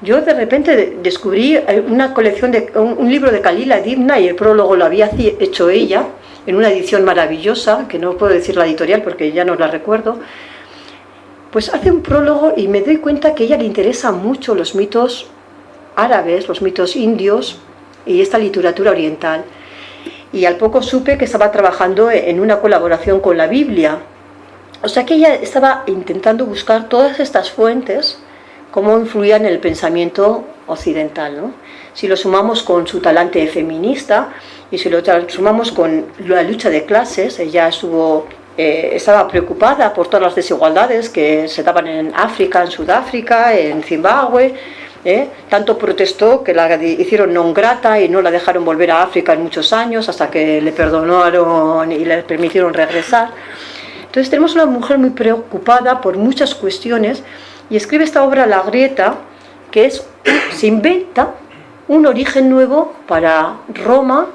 Yo de repente descubrí una colección de un libro de Kalila Dibna y el prólogo lo había hecho ella en una edición maravillosa, que no puedo decir la editorial porque ya no la recuerdo, pues hace un prólogo y me doy cuenta que ella le interesan mucho los mitos árabes, los mitos indios y esta literatura oriental. Y al poco supe que estaba trabajando en una colaboración con la Biblia. O sea que ella estaba intentando buscar todas estas fuentes, cómo influían en el pensamiento occidental. ¿no? Si lo sumamos con su talante feminista, y si lo sumamos con la lucha de clases, ella estuvo, eh, estaba preocupada por todas las desigualdades que se daban en África, en Sudáfrica, en Zimbabue, ¿eh? tanto protestó que la hicieron non grata y no la dejaron volver a África en muchos años hasta que le perdonaron y le permitieron regresar. Entonces tenemos una mujer muy preocupada por muchas cuestiones y escribe esta obra La Grieta, que es, se inventa un origen nuevo para Roma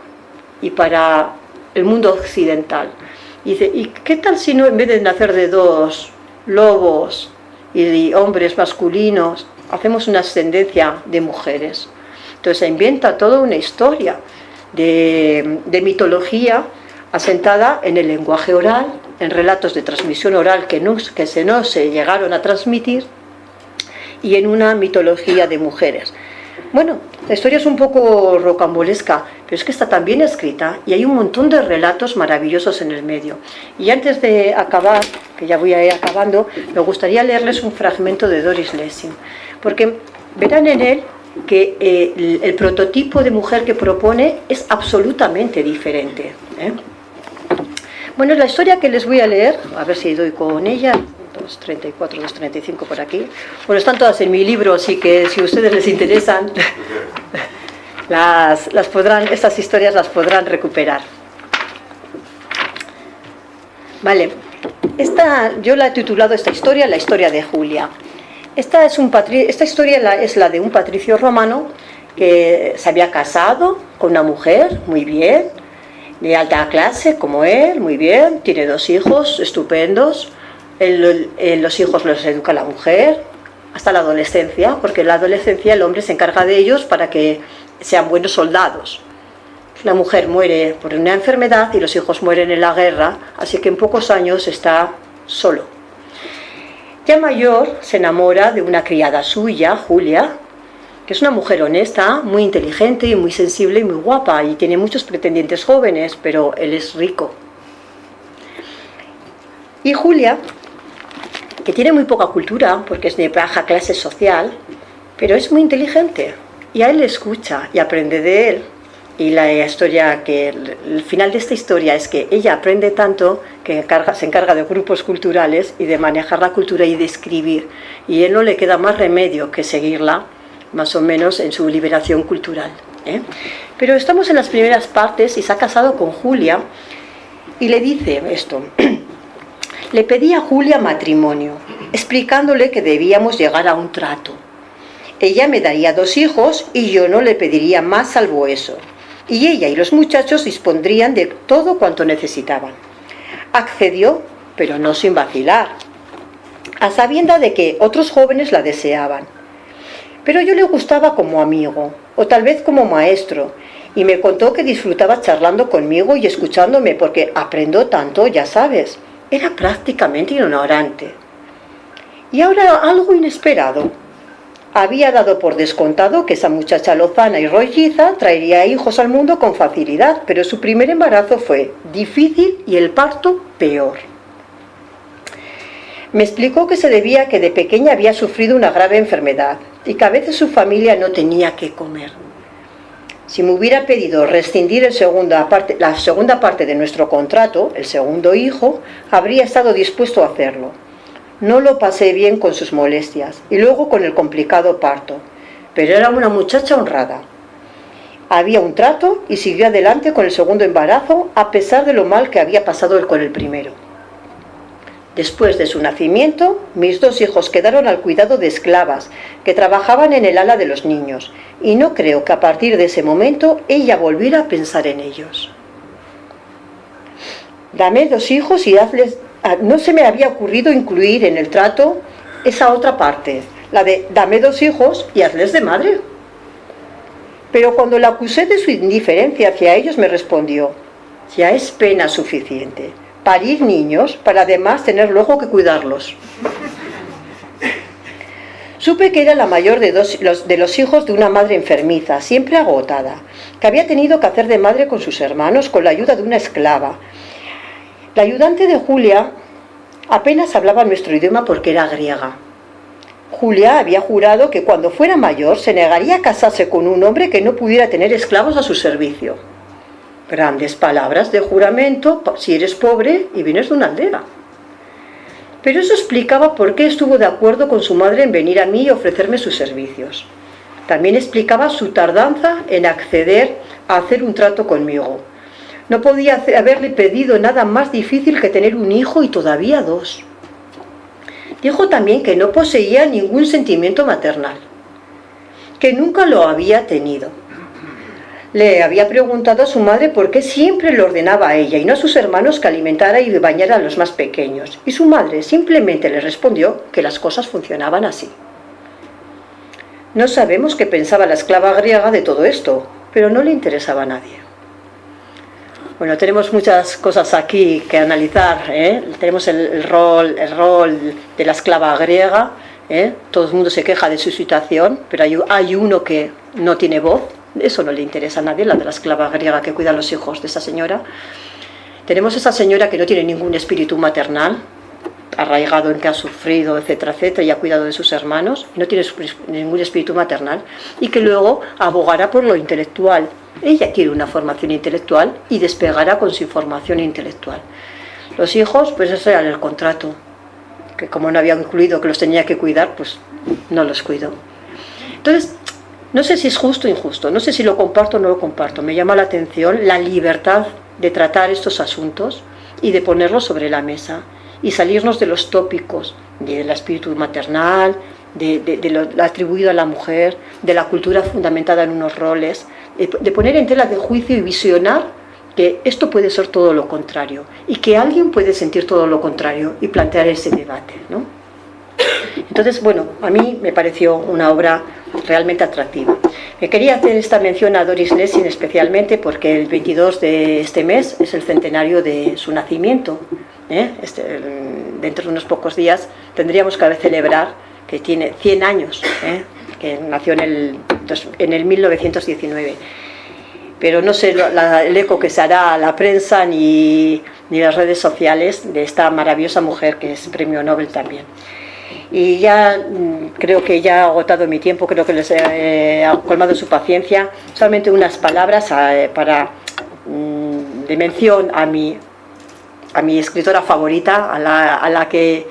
y para el mundo occidental. Y dice, ¿y qué tal si no, en vez de nacer de dos lobos y de hombres masculinos, hacemos una ascendencia de mujeres? Entonces se inventa toda una historia de, de mitología asentada en el lenguaje oral, en relatos de transmisión oral que, no, que se no se llegaron a transmitir y en una mitología de mujeres. Bueno, la historia es un poco rocambolesca, pero es que está tan bien escrita y hay un montón de relatos maravillosos en el medio. Y antes de acabar, que ya voy a ir acabando, me gustaría leerles un fragmento de Doris Lessing, porque verán en él que eh, el, prototipo de mujer que propone es absolutamente diferente. ¿eh? Bueno, la historia que les voy a leer, a ver si doy con ella, 234, 235 por aquí. Bueno, están todas en mi libro, así que si a ustedes les interesan, las, las podrán, estas historias las podrán recuperar. Vale, esta, yo la he titulado esta historia, la historia de Julia. Esta, es un esta historia es la de un patricio romano que se había casado con una mujer, muy bien, de alta clase como él, muy bien, tiene dos hijos estupendos, los hijos los educa la mujer hasta la adolescencia, porque en la adolescencia el hombre se encarga de ellos para que sean buenos soldados. La mujer muere por una enfermedad y los hijos mueren en la guerra, así que en pocos años está solo. Ya mayor se enamora de una criada suya, Julia, que es una mujer honesta, muy inteligente y muy sensible y muy guapa, y tiene muchos pretendientes jóvenes, pero él es rico. Y Julia que tiene muy poca cultura, porque es de baja clase social, pero es muy inteligente. Y a él le escucha y aprende de él. Y la historia que el final de esta historia es que ella aprende tanto que se encarga de grupos culturales y de manejar la cultura y de escribir. Y él no le queda más remedio que seguirla, más o menos, en su liberación cultural. ¿eh? Pero estamos en las primeras partes y se ha casado con Julia y le dice esto. Le pedí a Julia matrimonio, explicándole que debíamos llegar a un trato. Ella me daría dos hijos y yo no le pediría más salvo eso. Y ella y los muchachos dispondrían de todo cuanto necesitaban. Accedió, pero no sin vacilar, a sabienda de que otros jóvenes la deseaban. Pero yo le gustaba como amigo, o tal vez como maestro, y me contó que disfrutaba charlando conmigo y escuchándome porque aprendo tanto, ya sabes. Era prácticamente ignorante. Y ahora algo inesperado. Había dado por descontado que esa muchacha lozana y rolliza traería hijos al mundo con facilidad, pero su primer embarazo fue difícil y el parto peor. Me explicó que se debía a que de pequeña había sufrido una grave enfermedad y que a veces su familia no tenía que comer. Si me hubiera pedido rescindir la segunda parte de nuestro contrato, el segundo hijo, habría estado dispuesto a hacerlo. No lo pasé bien con sus molestias y luego con el complicado parto, pero era una muchacha honrada. Había un trato y siguió adelante con el segundo embarazo a pesar de lo mal que había pasado con el primero. Después de su nacimiento, mis dos hijos quedaron al cuidado de esclavas que trabajaban en el ala de los niños, y no creo que a partir de ese momento ella volviera a pensar en ellos. Dame dos hijos y hazles... Ah, no se me había ocurrido incluir en el trato esa otra parte, la de dame dos hijos y hazles de madre. Pero cuando la acusé de su indiferencia hacia ellos me respondió, ya es pena suficiente parir niños para además tener luego que cuidarlos. Supe que era la mayor de, de los hijos de una madre enfermiza, siempre agotada, que había tenido que hacer de madre con sus hermanos con la ayuda de una esclava. La ayudante de Julia apenas hablaba nuestro idioma porque era griega. Julia había jurado que cuando fuera mayor se negaría a casarse con un hombre que no pudiera tener esclavos a su servicio. Grandes palabras de juramento si eres pobre y vienes de una aldea. Pero eso explicaba por qué estuvo de acuerdo con su madre en venir a mí y ofrecerme sus servicios. También explicaba su tardanza en acceder a hacer un trato conmigo. No podía haberle pedido nada más difícil que tener un hijo y todavía dos. Dijo también que no poseía ningún sentimiento maternal, que nunca lo había tenido le había preguntado a su madre por qué siempre le ordenaba a ella y no a sus hermanos que alimentara y bañara a los más pequeños. Y su madre simplemente le respondió que las cosas funcionaban así. No sabemos qué pensaba la esclava griega de todo esto, pero no le interesaba a nadie. Bueno, tenemos muchas cosas aquí que analizar. ¿eh? Tenemos el, rol, el rol de la esclava griega. ¿eh? Todo el mundo se queja de su situación, pero hay, hay uno que no tiene voz, eso no le interesa a nadie, la de la esclava griega que cuida a los hijos de esa señora. Tenemos esa señora que no tiene ningún espíritu maternal, arraigado en que ha sufrido, etcétera, etcétera, y ha cuidado de sus hermanos, y no tiene ningún espíritu maternal, y que luego abogará por lo intelectual. Ella quiere una formación intelectual y despegará con su formación intelectual. Los hijos, pues eso era el contrato, que como no había incluido que los tenía que cuidar, pues no los cuido. Entonces, no sé si es justo o injusto, no sé si lo comparto o no lo comparto. Me llama la atención la libertad de tratar estos asuntos y de ponerlos sobre la mesa y salirnos de los tópicos del espíritu maternal, de, lo atribuido a la mujer, de la cultura fundamentada en unos roles, de, poner en tela de juicio y visionar que esto puede ser todo lo contrario y que alguien puede sentir todo lo contrario y plantear ese debate. ¿no? Entonces, bueno, a mí me pareció una obra realmente atractiva. Me quería hacer esta mención a Doris Lessing especialmente porque el 22 de este mes es el centenario de su nacimiento. ¿eh? Este, dentro de unos pocos días tendríamos que celebrar que tiene 100 años, ¿eh? que nació en el, en el 1919. Pero no sé el eco que se hará a la prensa ni, ni las redes sociales de esta maravillosa mujer que es premio Nobel también. Y ya mm, creo que ya he agotado mi tiempo, creo que les he colmado su paciencia. Solamente unas palabras eh, para, mm, de mención a mi, a mi escritora favorita, a la, a la que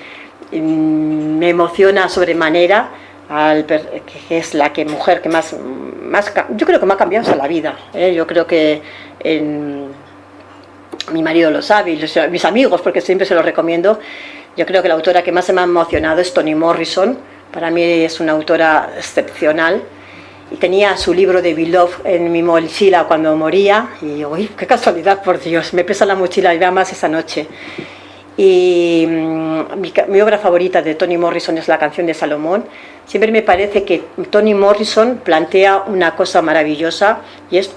mm, me emociona sobremanera, al, que es la que mujer que más, más yo creo que me ha cambiado la vida. ¿eh? Yo creo que mi marido lo sabe, y mis amigos, porque siempre se lo recomiendo, yo creo que la autora que más se me ha emocionado es Toni Morrison. Para mí es una autora excepcional. Y tenía su libro de Beloved en mi mochila cuando moría. Y uy, qué casualidad, por Dios, me pesa la mochila y vea más esa noche. Y mm, mi, obra favorita de Toni Morrison es la canción de Salomón. Siempre me parece que Toni Morrison plantea una cosa maravillosa y es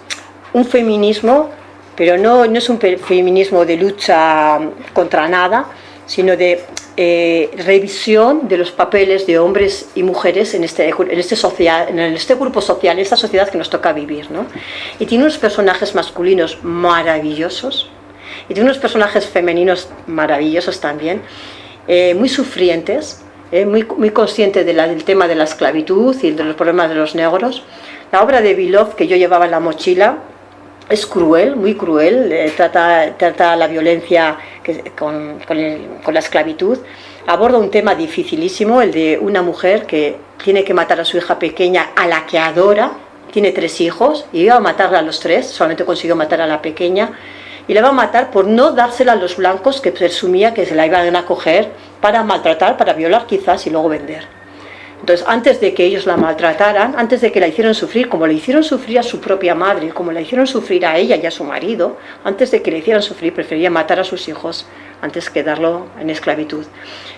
un feminismo, pero no, no es un feminismo de lucha contra nada, sino de eh, revisión de los papeles de hombres y mujeres en este, en este, social, en este grupo social, en esta sociedad que nos toca vivir. ¿no? Y tiene unos personajes masculinos maravillosos y tiene unos personajes femeninos maravillosos también, eh, muy sufrientes, eh, muy, muy conscientes del tema de la esclavitud y de los problemas de los negros. La obra de Vilov que yo llevaba en la mochila es cruel, muy cruel, eh, trata, trata la violencia con, la esclavitud, aborda un tema dificilísimo, el de una mujer que tiene que matar a su hija pequeña, a la que adora, tiene tres hijos, y iba a matarla a los tres, solamente consiguió matar a la pequeña, y la va a matar por no dársela a los blancos que presumía que se la iban a coger para maltratar, para violar quizás y luego vender. Entonces, antes de que ellos la maltrataran, antes de que la hicieran sufrir, como le hicieron sufrir a su propia madre, como la hicieron sufrir a ella y a su marido, antes de que le hicieran sufrir, prefería matar a sus hijos antes que darlo en esclavitud.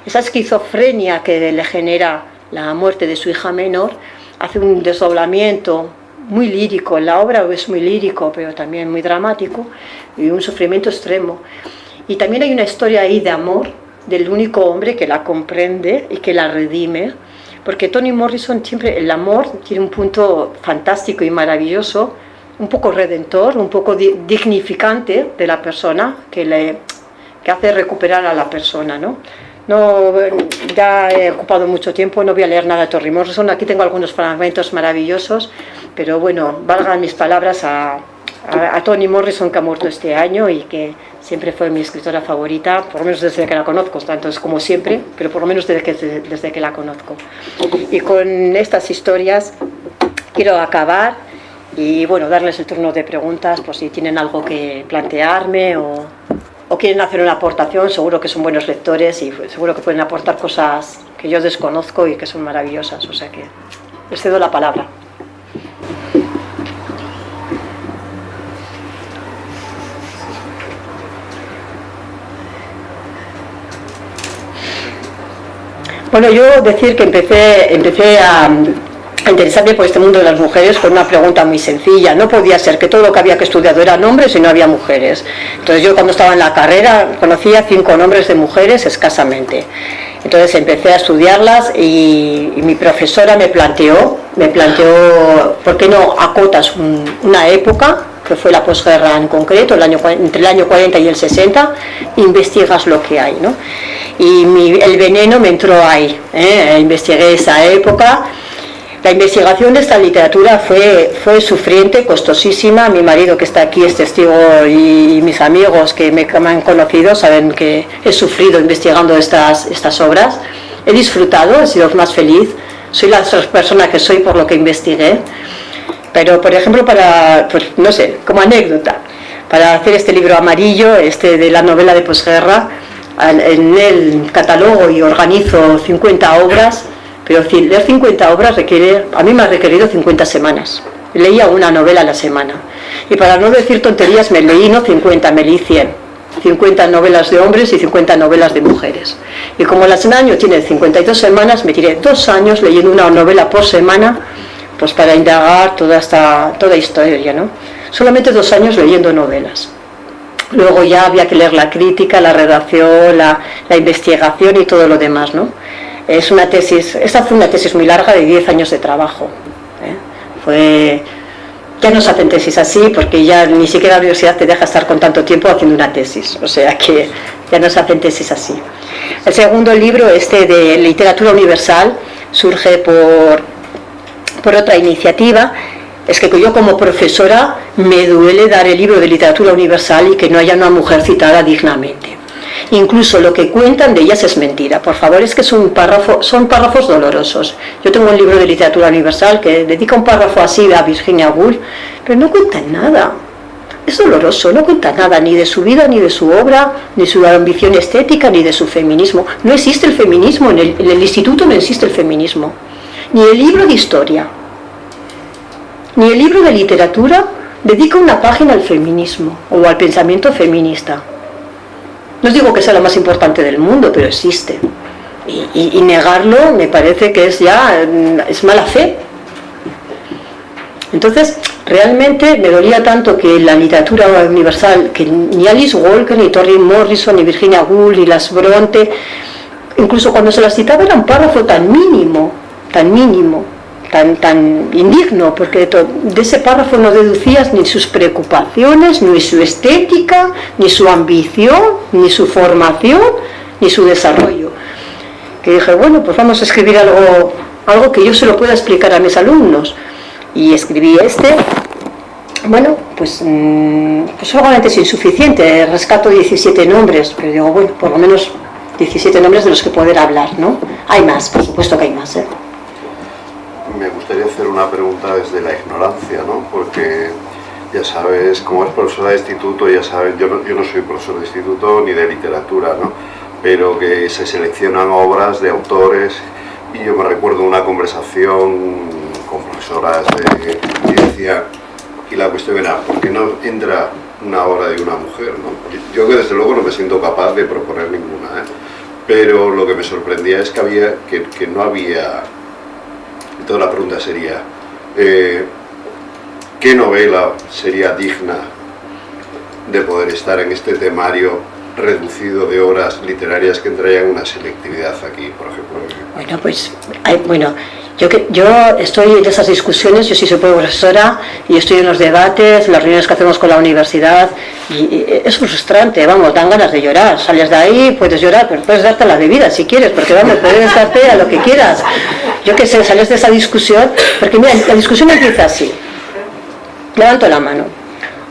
Esa esquizofrenia que le genera la muerte de su hija menor hace un desdoblamiento muy lírico, en la obra es muy lírico, pero también muy dramático, y un sufrimiento extremo. Y también hay una historia ahí de amor, del único hombre que la comprende y que la redime, porque Toni Morrison siempre, el amor tiene un punto fantástico y maravilloso, un poco redentor, un poco dignificante de la persona, que, le, que hace recuperar a la persona, ¿no? No, ya he ocupado mucho tiempo, no voy a leer nada de Toni Morrison, aquí tengo algunos fragmentos maravillosos, pero bueno, valgan mis palabras a, a, Toni Morrison que ha muerto este año y que siempre fue mi escritora favorita, por lo menos desde que la conozco, tanto es como siempre, pero por lo menos desde que, desde que la conozco. Y con estas historias quiero acabar y bueno, darles el turno de preguntas por si tienen algo que plantearme o, o quieren hacer una aportación, seguro que son buenos lectores y seguro que pueden aportar cosas que yo desconozco y que son maravillosas, o sea que les cedo la palabra. Bueno, yo decir que empecé, empecé a, interesarme por este mundo de las mujeres con una pregunta muy sencilla. No podía ser que todo lo que había que estudiar eran hombres y no había mujeres. Entonces yo cuando estaba en la carrera conocía cinco nombres de mujeres escasamente. Entonces empecé a estudiarlas y, mi profesora me planteó, me planteó, ¿por qué no acotas una época que fue la posguerra en concreto, el año, entre el año 40 y el 60, investigas lo que hay. ¿no? Y el veneno me entró ahí, ¿eh? investigué esa época. La investigación de esta literatura fue, fue sufriente, costosísima. Mi marido que está aquí es testigo y, mis amigos que me, me, han conocido saben que he sufrido investigando estas, estas obras. He disfrutado, he sido más feliz. Soy la persona que soy por lo que investigué. Pero, por ejemplo, para, pues, no sé, como anécdota, para hacer este libro amarillo, este de la novela de posguerra, en el catalogo y organizo 50 obras, pero leer 50 obras requiere, a mí me ha requerido 50 semanas. Leía una novela a la semana. Y para no decir tonterías, me leí no 50, me leí 100. 50 novelas de hombres y 50 novelas de mujeres. Y como la semana año tiene 52 semanas, me tiré dos años leyendo una novela por semana pues para indagar toda esta toda historia, ¿no? Solamente dos años leyendo novelas. Luego ya había que leer la crítica, la redacción, la, investigación y todo lo demás, ¿no? Es una tesis, esta fue una tesis muy larga de 10 años de trabajo. ¿eh? Fue, ya no se hacen tesis así porque ya ni siquiera la universidad te deja estar con tanto tiempo haciendo una tesis, o sea que ya no se hacen tesis así. El segundo libro, este de literatura universal, surge por por otra iniciativa, es que yo como profesora me duele dar el libro de literatura universal y que no haya una mujer citada dignamente. Incluso lo que cuentan de ellas es mentira. Por favor, es que son, párrafo, son párrafos dolorosos. Yo tengo un libro de literatura universal que dedica un párrafo así a Virginia Woolf, pero no cuentan nada. Es doloroso, no cuenta nada ni de su vida, ni de su obra, ni su ambición estética, ni de su feminismo. No existe el feminismo, en el, en el instituto no existe el feminismo ni el libro de historia, ni el libro de literatura dedica una página al feminismo o al pensamiento feminista. No digo que sea lo más importante del mundo, pero existe. Y, negarlo me parece que es ya es mala fe. Entonces, realmente me dolía tanto que la literatura universal, que ni Alice Walker, ni Tori Morrison, ni Virginia Woolf, ni las Bronte, incluso cuando se las citaba era un párrafo tan mínimo, tan mínimo, tan, tan indigno, porque de ese párrafo no deducías ni sus preocupaciones, ni su estética, ni su ambición, ni su formación, ni su desarrollo. Que dije, bueno, pues vamos a escribir algo, algo que yo se lo pueda explicar a mis alumnos. Y escribí este, bueno, pues, mm, pues solamente es insuficiente, rescato 17 nombres, pero digo, bueno, por lo menos 17 nombres de los que poder hablar, ¿no? Hay más, por supuesto que hay más, ¿eh? Me gustaría hacer una pregunta desde la ignorancia, ¿no? Porque ya sabes, como es profesora de instituto, ya sabes, yo no, yo no soy profesor de instituto ni de literatura, ¿no? Pero que se seleccionan obras de autores y yo me recuerdo una conversación con profesoras de, decía, y la cuestión era, ¿por qué no entra una obra de una mujer? ¿no? Yo que desde luego no me siento capaz de proponer ninguna, ¿eh? pero lo que me sorprendía es que, había, que, que no había entonces la pregunta sería, eh, ¿qué novela sería digna de poder estar en este temario reducido de horas literarias que entrarían una selectividad aquí, por ejemplo? Bueno, pues, bueno, yo, que, yo estoy en esas discusiones, yo sí soy profesora y estoy en los debates, las reuniones que hacemos con la universidad y, es frustrante, vamos, dan ganas de llorar, sales de ahí, puedes llorar, pero puedes darte la bebida si quieres, porque vamos, puedes darte a lo que quieras. Yo que sé, sales de esa discusión, porque mira, la discusión empieza así, levanto la mano,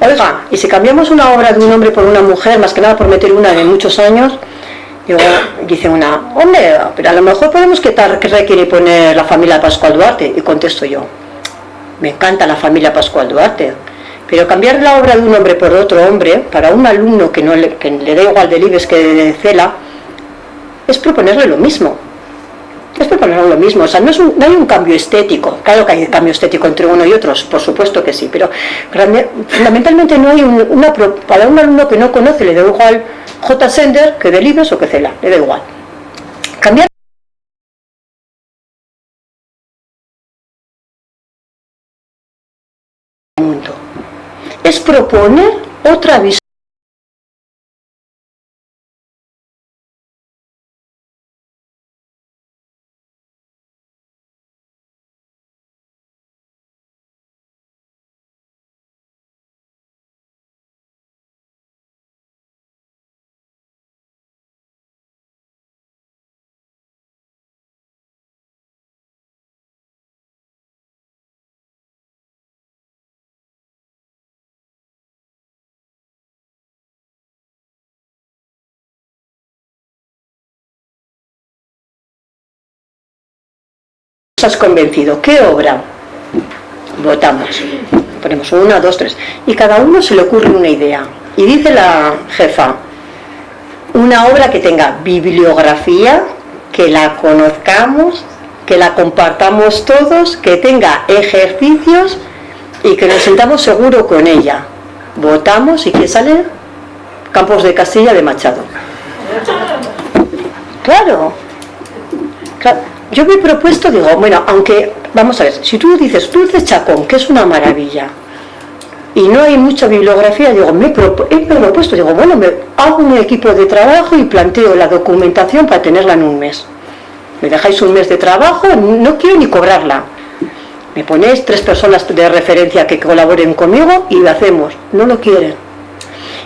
oiga, y si cambiamos una obra de un hombre por una mujer, más que nada por meter una de muchos años, dice una, hombre, pero a lo mejor podemos quitar que requiere poner la familia Pascual Duarte. Y contesto yo, me encanta la familia Pascual Duarte, pero cambiar la obra de un hombre por otro hombre, para un alumno que, no le da igual de Libes que de Cela, es proponerle lo mismo es proponer lo mismo, o sea, no, es no, hay un cambio estético, claro que hay un cambio estético entre uno y otros, por supuesto que sí, pero fundamentalmente no hay una, para un alumno que no conoce le da igual J. Sender que de libros o que Cela, le da igual. Cambiar el mundo es proponer otra visión has convencido, ¿qué obra? Votamos. Ponemos una, dos, tres. Y cada uno se le ocurre una idea. Y dice la jefa, una obra que tenga bibliografía, que la conozcamos, que la compartamos todos, que tenga ejercicios y que nos sentamos seguro con ella. Votamos y ¿qué sale? Campos de Castilla de Machado. Claro. claro yo me he propuesto, digo, bueno, aunque, vamos a ver, si tú dices Dulce Chacón, que es una maravilla, y no hay mucha bibliografía, digo, me he, propuesto, digo, bueno, me hago un equipo de trabajo y planteo la documentación para tenerla en un mes. Me dejáis un mes de trabajo, no quiero ni cobrarla. Me ponéis tres personas de referencia que colaboren conmigo y lo hacemos. No lo quieren.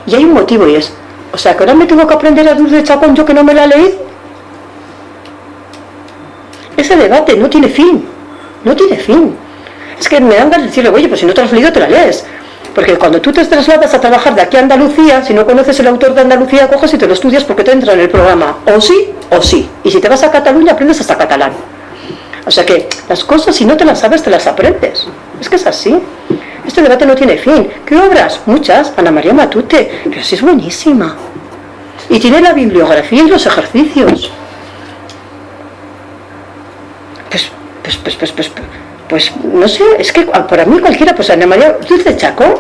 Y hay un motivo y es, o sea, que ahora me tengo que aprender a Dulce Chacón yo que no me la leí ese debate no tiene fin, no tiene fin. Es que me dan ganas de decirle, oye, pues si no te has leído, te la lees. Porque cuando tú te trasladas a trabajar de aquí a Andalucía, si no conoces el autor de Andalucía, coges y te lo estudias porque te entra en el programa. O sí, o sí. Y si te vas a Cataluña, aprendes hasta catalán. O sea que las cosas, si no te las sabes, te las aprendes. Es que es así. Este debate no tiene fin. ¿Qué obras? Muchas. Ana María Matute. Pero sí es buenísima. Y tiene la bibliografía y los ejercicios. Pues, pues, pues, pues, pues, no sé, es que para mí cualquiera, pues Ana María, Dulce Chacón,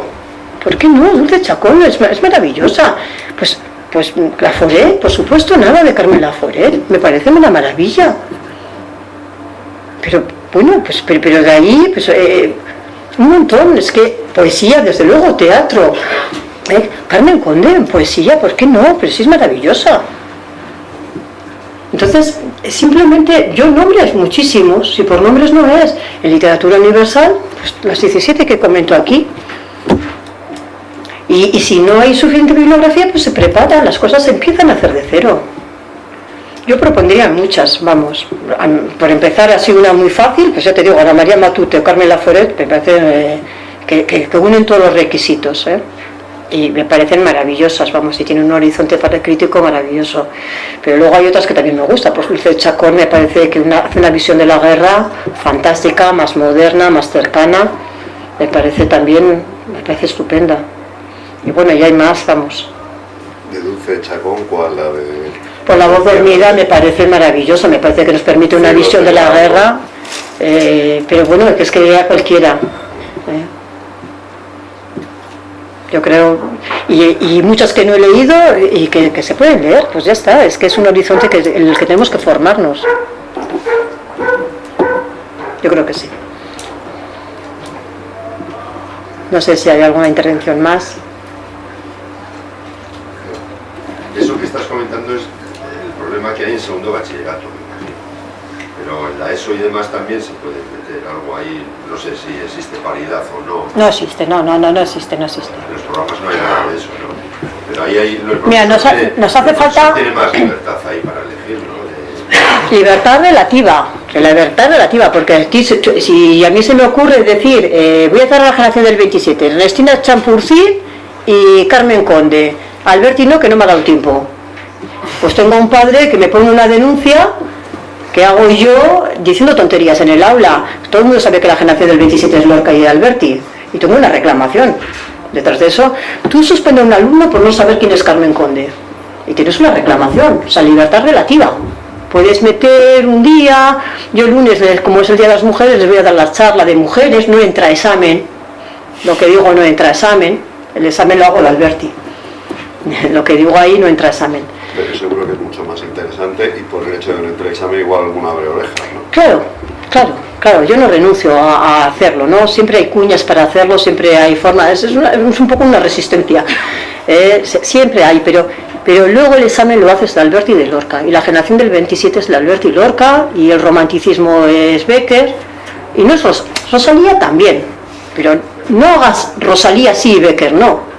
¿por qué no? Dulce Chacón es, es maravillosa. Pues, pues la Foret, por supuesto, nada de Carmen La Foret, me parece una maravilla. Pero, bueno, pues, pero, de ahí, pues, eh, un montón, es que poesía, desde luego, teatro. ¿eh? Carmen Conde, poesía, ¿por qué no? Pero sí es maravillosa. Entonces, simplemente, yo nombres muchísimos, si por nombres no es, en literatura universal, pues las 17 que comento aquí. Y, si no hay suficiente bibliografía, pues se prepara, las cosas se empiezan a hacer de cero. Yo propondría muchas, vamos, por empezar así una muy fácil, pues ya te digo, Ana María Matute o Carmen Laforet, me parece eh, que, que, unen todos los requisitos. ¿eh? Y me parecen maravillosas, vamos, y tienen un horizonte para el crítico maravilloso. Pero luego hay otras que también me gustan, pues Dulce Chacón me parece que una, hace una visión de la guerra fantástica, más moderna, más cercana, me parece también, me parece estupenda. Y bueno, y hay más, vamos. ¿De Dulce Chacón cuál? La de... Por la voz dormida me parece maravilloso, me parece que nos permite una visión de la guerra, eh, pero bueno, que es que lea cualquiera. ¿eh? Yo creo, y, muchas que no he leído y que, se pueden leer, pues ya está, es que es un horizonte que, en el que tenemos que formarnos. Yo creo que sí. No sé si hay alguna intervención más. Eso que estás comentando es el problema que hay en segundo bachillerato, pero en la ESO y demás también se puede meter algo ahí, no sé si existe paridad o no. No existe, no, no, no, no existe, no existe. En los programas no hay nada de eso, ¿no? Pero ahí hay... Mira, nos, nos hace falta... Tiene más libertad ahí para elegir, ¿no? Libertad relativa, la libertad relativa, porque si, a mí se me ocurre decir, eh, voy a hacer la generación del 27, Ernestina Champurcí y Carmen Conde, Albertino que no me ha dado tiempo. Pues tengo un padre que me pone una denuncia ¿Qué hago yo diciendo tonterías en el aula? Todo el mundo sabe que la generación del 27 es Lorca y Alberti. Y tengo una reclamación. Detrás de eso, tú suspendes a un alumno por no saber quién es Carmen Conde. Y tienes una reclamación, o sea, libertad relativa. Puedes meter un día, yo el lunes, como es el Día de las Mujeres, les voy a dar la charla de mujeres, no entra examen. Lo que digo no entra examen, el examen lo hago el Alberti. Lo que digo ahí no entra examen pero seguro que es mucho más interesante y por el hecho de no entrar examen igual alguna abre orejas, ¿no? Claro, claro, claro, yo no renuncio a, hacerlo, ¿no? Siempre hay cuñas para hacerlo, siempre hay forma, es, un poco una resistencia, eh, siempre hay, pero, pero luego el examen lo haces de Alberti de Lorca, y la generación del 27 es de Alberti y Lorca, y el romanticismo es Becker, y no es Rosalía también, pero no hagas Rosalía sí y Becker, no.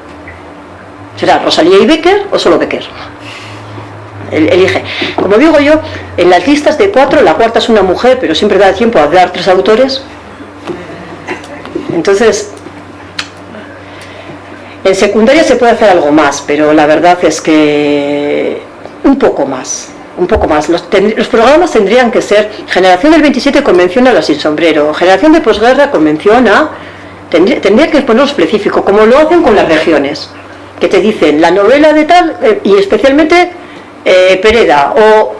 ¿Será Rosalía y Becker o solo Becker? Elige. Como digo yo, en las listas de cuatro, la cuarta es una mujer, pero siempre da tiempo a dar tres autores. Entonces, en secundaria se puede hacer algo más, pero la verdad es que un poco más. Un poco más. Los, programas tendrían que ser Generación del 27 convenciona a la sin sombrero, Generación de posguerra convenciona, tendría, tendría que ponerlo específico, como lo hacen con las regiones, que te dicen la novela de tal, eh, y especialmente eh, Pereda o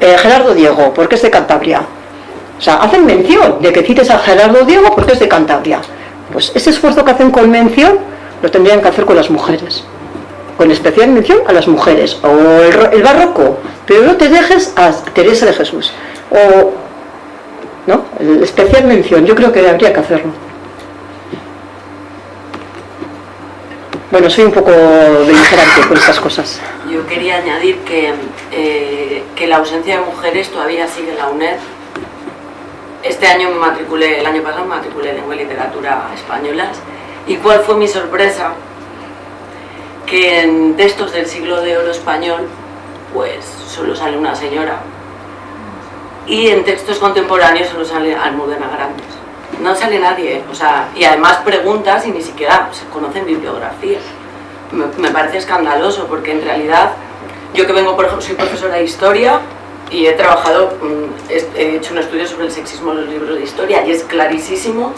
eh, Gerardo Diego, porque es de Cantabria. O sea, hacen mención de que cites a Gerardo Diego porque es de Cantabria. Pues ese esfuerzo que hacen con mención lo tendrían que hacer con las mujeres. Con especial mención a las mujeres. O el, barroco. Pero no te dejes a Teresa de Jesús. O, ¿no? Especial mención. Yo creo que habría que hacerlo. Bueno, soy un poco beligerante con estas cosas. Yo quería añadir que, eh, que la ausencia de mujeres todavía sigue en la UNED. Este año me matriculé, el año pasado me matriculé en Lengua y Literatura Españolas. ¿Y cuál fue mi sorpresa? Que en textos del siglo de oro español, pues solo sale una señora. Y en textos contemporáneos solo sale Almudena Grandes no sale nadie, o sea, y además preguntas y ni siquiera se conocen bibliografía. Me, parece escandaloso porque en realidad, yo que vengo, por ejemplo, soy profesora de historia y he trabajado, mm, he hecho un estudio sobre el sexismo en los libros de historia y es clarísimo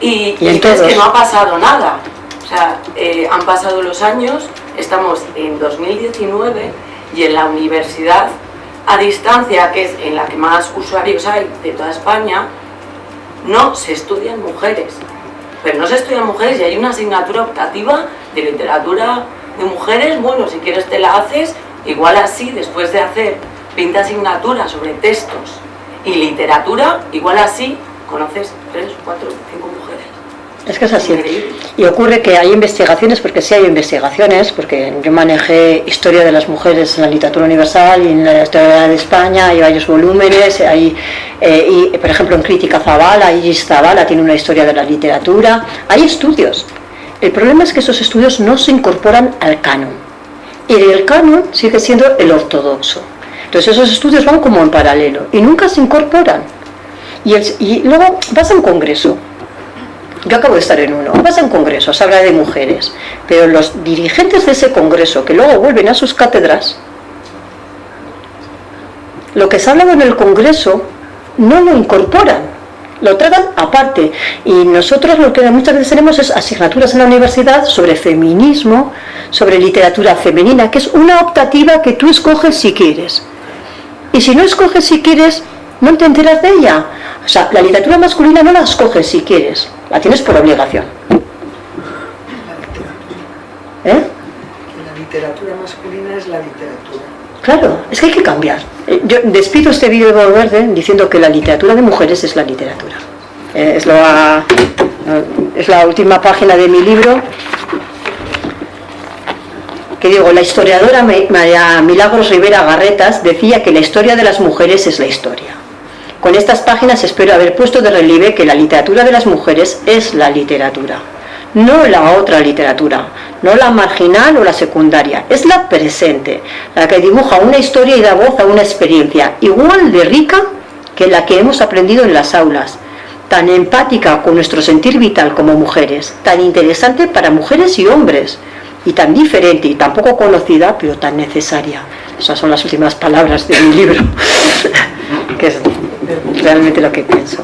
y, es que no ha pasado nada. O sea, eh, han pasado los años, estamos en 2019 y en la universidad a distancia, que es en la que más usuarios hay de toda España, no se estudian mujeres, pero no se estudian mujeres y hay una asignatura optativa de literatura de mujeres, bueno, si quieres te la haces, igual así, después de hacer 20 asignaturas sobre textos y literatura, igual así conoces 3, 4, 5 mujeres. Es que es así. Y ocurre que hay investigaciones, porque sí hay investigaciones, porque yo manejé Historia de las Mujeres en la Literatura Universal y en la Historia de España, hay varios volúmenes, hay, eh, y por ejemplo en Crítica Zavala, Iris Zavala tiene una historia de la literatura, hay estudios. El problema es que esos estudios no se incorporan al canon. Y el canon sigue siendo el ortodoxo. Entonces esos estudios van como en paralelo y nunca se incorporan. Y luego vas a un congreso yo acabo de estar en uno, vas a un congreso, se habla de mujeres, pero los dirigentes de ese congreso que luego vuelven a sus cátedras, lo que se ha hablado en el congreso no lo incorporan, lo tragan aparte. Y nosotros lo que muchas veces tenemos es asignaturas en la universidad sobre feminismo, sobre literatura femenina, que es una optativa que tú escoges si quieres. Y si no escoges si quieres, no te enteras de ella. O sea, la literatura masculina no la escoges si quieres, la tienes por obligación. ¿Eh? La literatura masculina es la literatura. Claro, es que hay que cambiar. Eh, yo despido este vídeo de Verde diciendo que la literatura de mujeres es la literatura. Eh, es, la, es la última página de mi libro que digo, la historiadora María Milagros Rivera Garretas decía que la historia de las mujeres es la historia. Con estas páginas espero haber puesto de relieve que la literatura de las mujeres es la literatura, no la otra literatura, no la marginal o la secundaria, es la presente, la que dibuja una historia y da voz a una experiencia igual de rica que la que hemos aprendido en las aulas, tan empática con nuestro sentir vital como mujeres, tan interesante para mujeres y hombres, y tan diferente y tan poco conocida, pero tan necesaria. Esas son las últimas palabras de mi libro, realmente lo que pienso.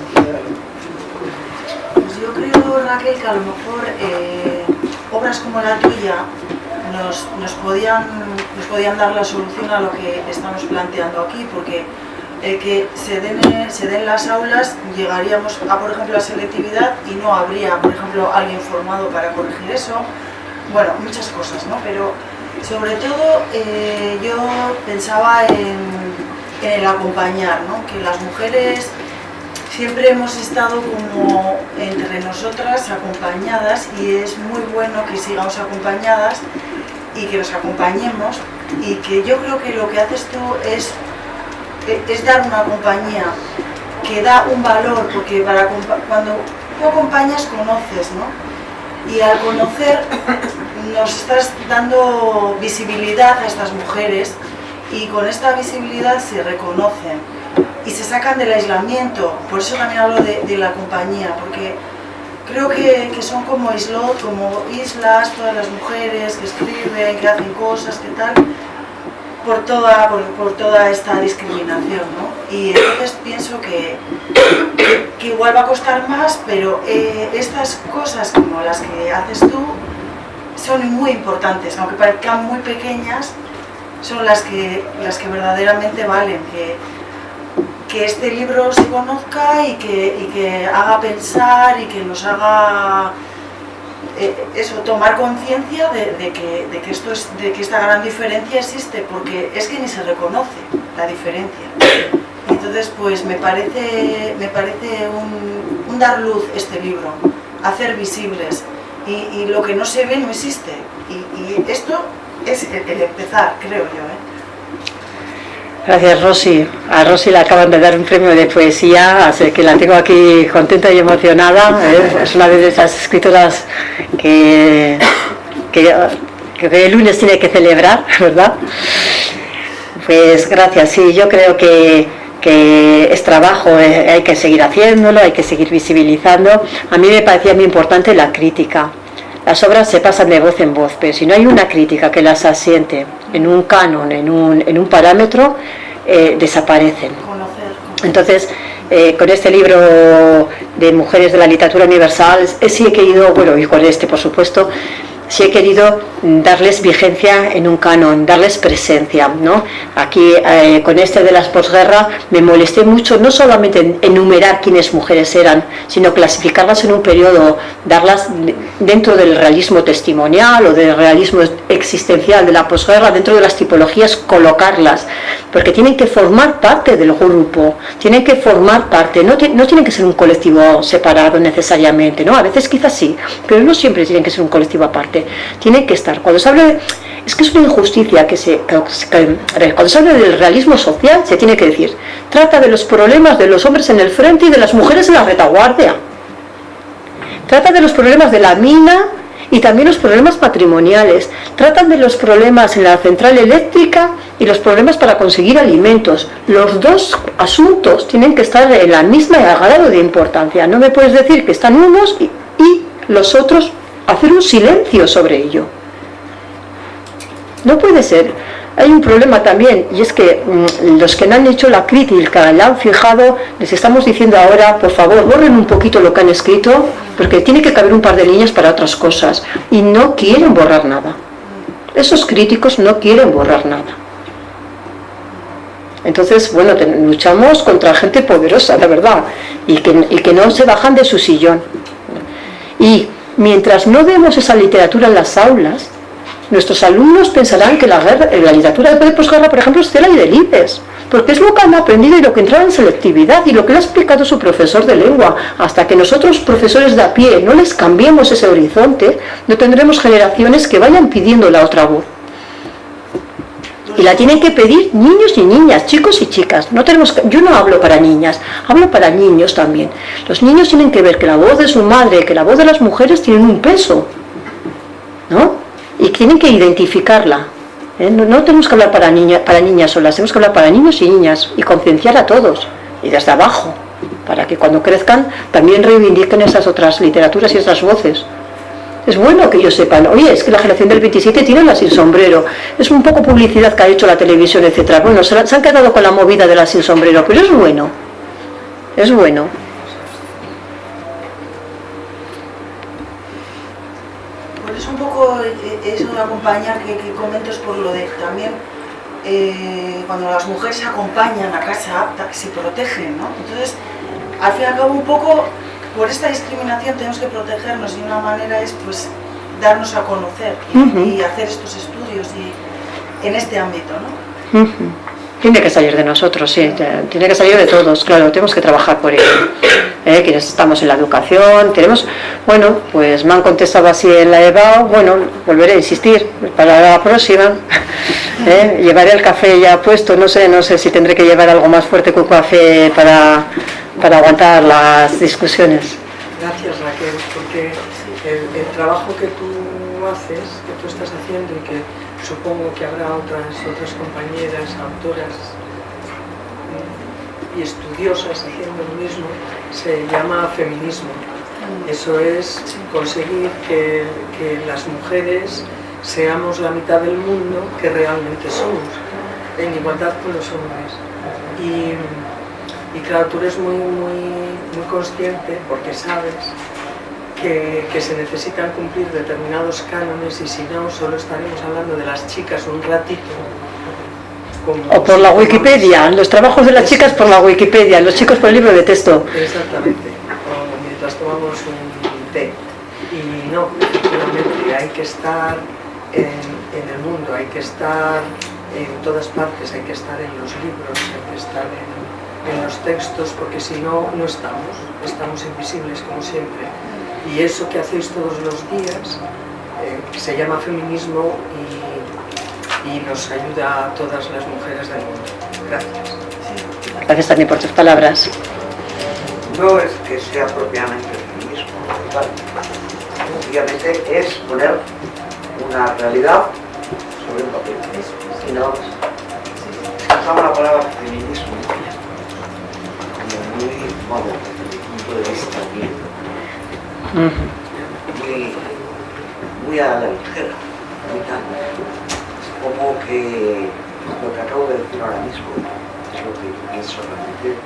Pues yo creo, Raquel, que a lo mejor eh, obras como la tuya nos, nos, podían, nos podían dar la solución a lo que estamos planteando aquí, porque el que se den, se den las aulas llegaríamos a, por ejemplo, la selectividad y no habría, por ejemplo, alguien formado para corregir eso. Bueno, muchas cosas, ¿no? Pero sobre todo eh, yo pensaba en, el acompañar, ¿no? que las mujeres, siempre hemos estado como entre nosotras acompañadas y es muy bueno que sigamos acompañadas y que nos acompañemos y que yo creo que lo que haces tú es, es dar una compañía que da un valor, porque para, cuando tú acompañas conoces, ¿no? Y al conocer nos estás dando visibilidad a estas mujeres y con esta visibilidad se reconocen y se sacan del aislamiento. Por eso también hablo de, la compañía, porque creo que, son como islot, islas, todas las mujeres que escriben, que hacen cosas, que tal, por toda, por, toda esta discriminación. ¿no? Y entonces pienso que, que, igual va a costar más, pero eh, estas cosas como las que haces tú son muy importantes, aunque parezcan muy pequeñas, son las que, las que verdaderamente valen. Que, que este libro se conozca y que, que haga pensar y que nos haga eh, eso, tomar conciencia de, que, esto es, de que esta gran diferencia existe, porque es que ni se reconoce la diferencia. Entonces, pues me parece, me parece un, dar luz este libro, hacer visibles, y, lo que no se ve no existe. Y, esto es el, empezar, creo yo. ¿eh? Gracias Rosy. A Rosy le acaban de dar un premio de poesía, así que la tengo aquí contenta y emocionada. ¿eh? Es una de esas escritoras que, el lunes tiene que celebrar, ¿verdad? Pues gracias, sí, yo creo que, que es trabajo, eh, hay que seguir haciéndolo, hay que seguir visibilizando. A mí me parecía muy importante la crítica. Las obras se pasan de voz en voz, pero si no hay una crítica que las asiente en un canon, en un, en un parámetro, eh, desaparecen. Entonces, eh, con este libro de Mujeres de la Literatura Universal, sí he querido, bueno, y con este por supuesto, si he querido darles vigencia en un canon, darles presencia. ¿no? Aquí, eh, con este de las posguerra, me molesté mucho no solamente en enumerar quiénes mujeres eran, sino clasificarlas en un periodo, darlas dentro del realismo testimonial o del realismo existencial de la posguerra, dentro de las tipologías, colocarlas, porque tienen que formar parte del grupo, tienen que formar parte, no, no tienen que ser un colectivo separado necesariamente, ¿no? a veces quizás sí, pero no siempre tienen que ser un colectivo aparte tiene que estar. Cuando se habla es que es una injusticia que se, cuando se habla del realismo social se tiene que decir, trata de los problemas de los hombres en el frente y de las mujeres en la retaguardia. Trata de los problemas de la mina y también los problemas matrimoniales. Tratan de los problemas en la central eléctrica y los problemas para conseguir alimentos. Los dos asuntos tienen que estar en la misma grado de importancia. No me puedes decir que están unos y los otros hacer un silencio sobre ello. No puede ser. Hay un problema también, y es que mm, los que no han hecho la crítica, la han fijado, les estamos diciendo ahora, por favor, borren un poquito lo que han escrito, porque tiene que caber un par de líneas para otras cosas, y no quieren borrar nada. Esos críticos no quieren borrar nada. Entonces, bueno, luchamos contra gente poderosa, la verdad, y que, y que no se bajan de su sillón. Y Mientras no demos esa literatura en las aulas, nuestros alumnos pensarán que la, guerra, la literatura de posguerra, por ejemplo, es tela y delibes, porque es lo que han aprendido y lo que entra en selectividad y lo que le ha explicado su profesor de lengua. Hasta que nosotros, profesores de a pie, no les cambiemos ese horizonte, no tendremos generaciones que vayan pidiendo la otra voz y la tienen que pedir niños y niñas, chicos y chicas. No tenemos yo no hablo para niñas, hablo para niños también. Los niños tienen que ver que la voz de su madre, que la voz de las mujeres tienen un peso, ¿no? Y tienen que identificarla. ¿eh? No, tenemos que hablar para, niña, para niñas solas, tenemos que hablar para niños y niñas y concienciar a todos, y desde abajo, para que cuando crezcan también reivindiquen esas otras literaturas y esas voces. Es bueno que ellos sepan, oye, es que la generación del 27 tiene la sin sombrero. Es un poco publicidad que ha hecho la televisión, etcétera. Bueno, se, han quedado con la movida de la sin sombrero, pero es bueno. Es bueno. Pues es un poco eh, eso de acompañar que, que comento es por lo de también eh, cuando las mujeres se acompañan a casa, se protegen, ¿no? Entonces, al fin y al cabo un poco por esta discriminación tenemos que protegernos y una manera es pues darnos a conocer y, hacer estos estudios y, en este ámbito, ¿no? Tiene que salir de nosotros, sí, tiene que salir de todos, claro, tenemos que trabajar por ello. ¿eh? Quienes estamos en la educación, tenemos, bueno, pues me han contestado así en la EBAO, bueno, volveré a insistir para la próxima. ¿eh? Llevaré el café ya puesto, no sé, no sé si tendré que llevar algo más fuerte que un café para, para aguantar las discusiones. Gracias Raquel, porque el, trabajo que tú haces, que tú estás haciendo y que supongo que habrá otras, otras compañeras, autoras y estudiosas haciendo lo mismo, se llama feminismo. Eso es conseguir que, las mujeres seamos la mitad del mundo que realmente somos, en igualdad con los hombres. Y, claro, tú eres muy, muy, muy consciente, porque sabes, que, se necesitan cumplir determinados cánones y si no, solo estaremos hablando de las chicas un ratito. o por la Wikipedia, los trabajos de las chicas por la Wikipedia, los chicos por el libro de texto. Exactamente, o mientras tomamos un té. Y no, efectivamente, hay que estar en, el mundo, hay que estar en todas partes, hay que estar en los libros, hay que estar en, en los textos, porque si no, no estamos, estamos invisibles como siempre. Y eso que hacéis todos los días eh, se llama feminismo y, nos ayuda a todas las mujeres del mundo. Gracias. Gracias también por tus palabras. No es que sea propiamente feminismo, obviamente es poner una realidad sobre un papel. Y no, usamos la palabra feminismo modo, desde mi punto de vista muy, muy a la ligera. Como que lo que acabo de decir ahora mismo es lo que pienso realmente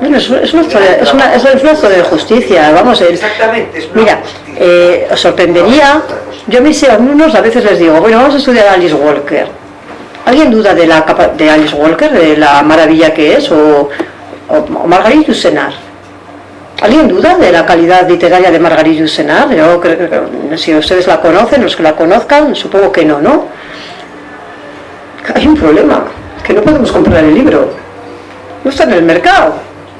bueno, es, es, una, es, una, es de justicia, vamos. El, Exactamente, es Mira, eh, os sorprendería, yo a mis alumnos a veces les digo, bueno, vamos a estudiar a Alice Walker. ¿Alguien duda de la de Alice Walker, de la maravilla que es? ¿O, o Margarita ¿Alguien duda de la calidad literaria de Margarita Yourcenar? Yo creo que si ustedes la conocen, los que la conozcan, supongo que no, ¿no? Hay un problema, que no podemos comprar el libro. No está en el mercado.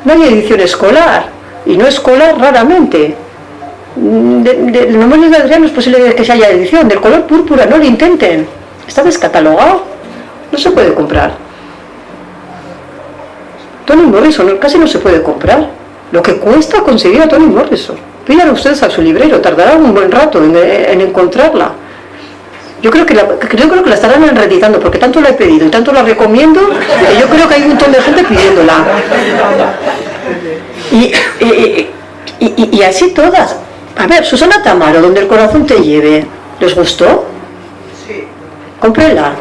No hay edición escolar. Y no escolar raramente. De, de, de de Adrián no es posible que se haya edición. Del color púrpura, no lo intenten. Está descatalogado. No se puede comprar. Tony Morrison casi no se puede comprar lo que cuesta conseguir a Tony Morrison. Pidan ustedes a su librero, tardará un buen rato en, encontrarla. Yo creo, que la, creo que la estarán reeditando, porque tanto la he pedido y tanto la recomiendo, que yo creo que hay un montón de gente pidiéndola. Y, así todas. A ver, Susana Tamaro, donde el corazón te lleve, ¿les gustó? Sí. Cómprenla.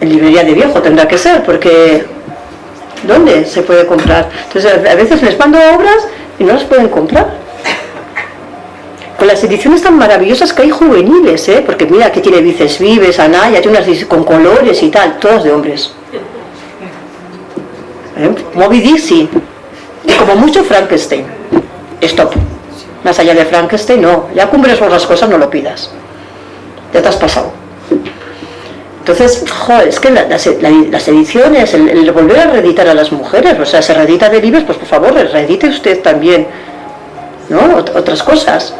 En librería de viejo tendrá que ser, porque ¿Dónde se puede comprar? Entonces a veces les mando obras y no las pueden comprar. Con las ediciones tan maravillosas que hay juveniles, ¿eh? porque mira, que tiene Vices Vives, Anaya, tiene unas con colores y tal, todas de hombres. ¿Eh? Moby Dixie, y como mucho Frankenstein. Stop. Más allá de Frankenstein, no. Ya cumbres las cosas, no lo pidas. Ya te has pasado. Entonces, joder, es que las ediciones, el, volver a reeditar a las mujeres, o sea, se reedita de libros, pues por favor, reedite usted también, ¿no? Otras cosas.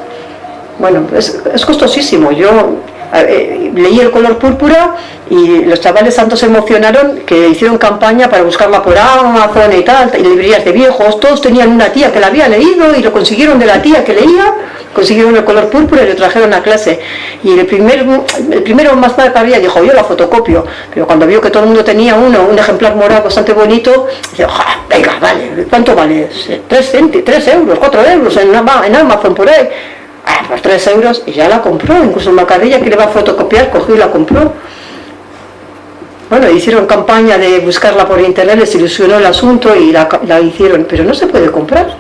Bueno, es, es costosísimo. Yo leí El color púrpura y los chavales tanto se emocionaron que hicieron campaña para buscarla por Amazon y tal, y librerías de viejos, todos tenían una tía que la había leído y lo consiguieron de la tía que leía consiguieron el color púrpura y lo trajeron a clase. Y el, primer, el primero más tarde que había dijo, yo la fotocopio. Pero cuando vio que todo el mundo tenía uno, un ejemplar morado bastante bonito, dice, venga, vale, ¿cuánto vale? ¿Tres, tres euros, cuatro euros en Amazon por ahí? Ah, pues tres euros y ya la compró, incluso Macadilla que le va a fotocopiar, cogió y la compró. Bueno, hicieron campaña de buscarla por internet, les ilusionó el asunto y la, la hicieron, pero no se puede comprar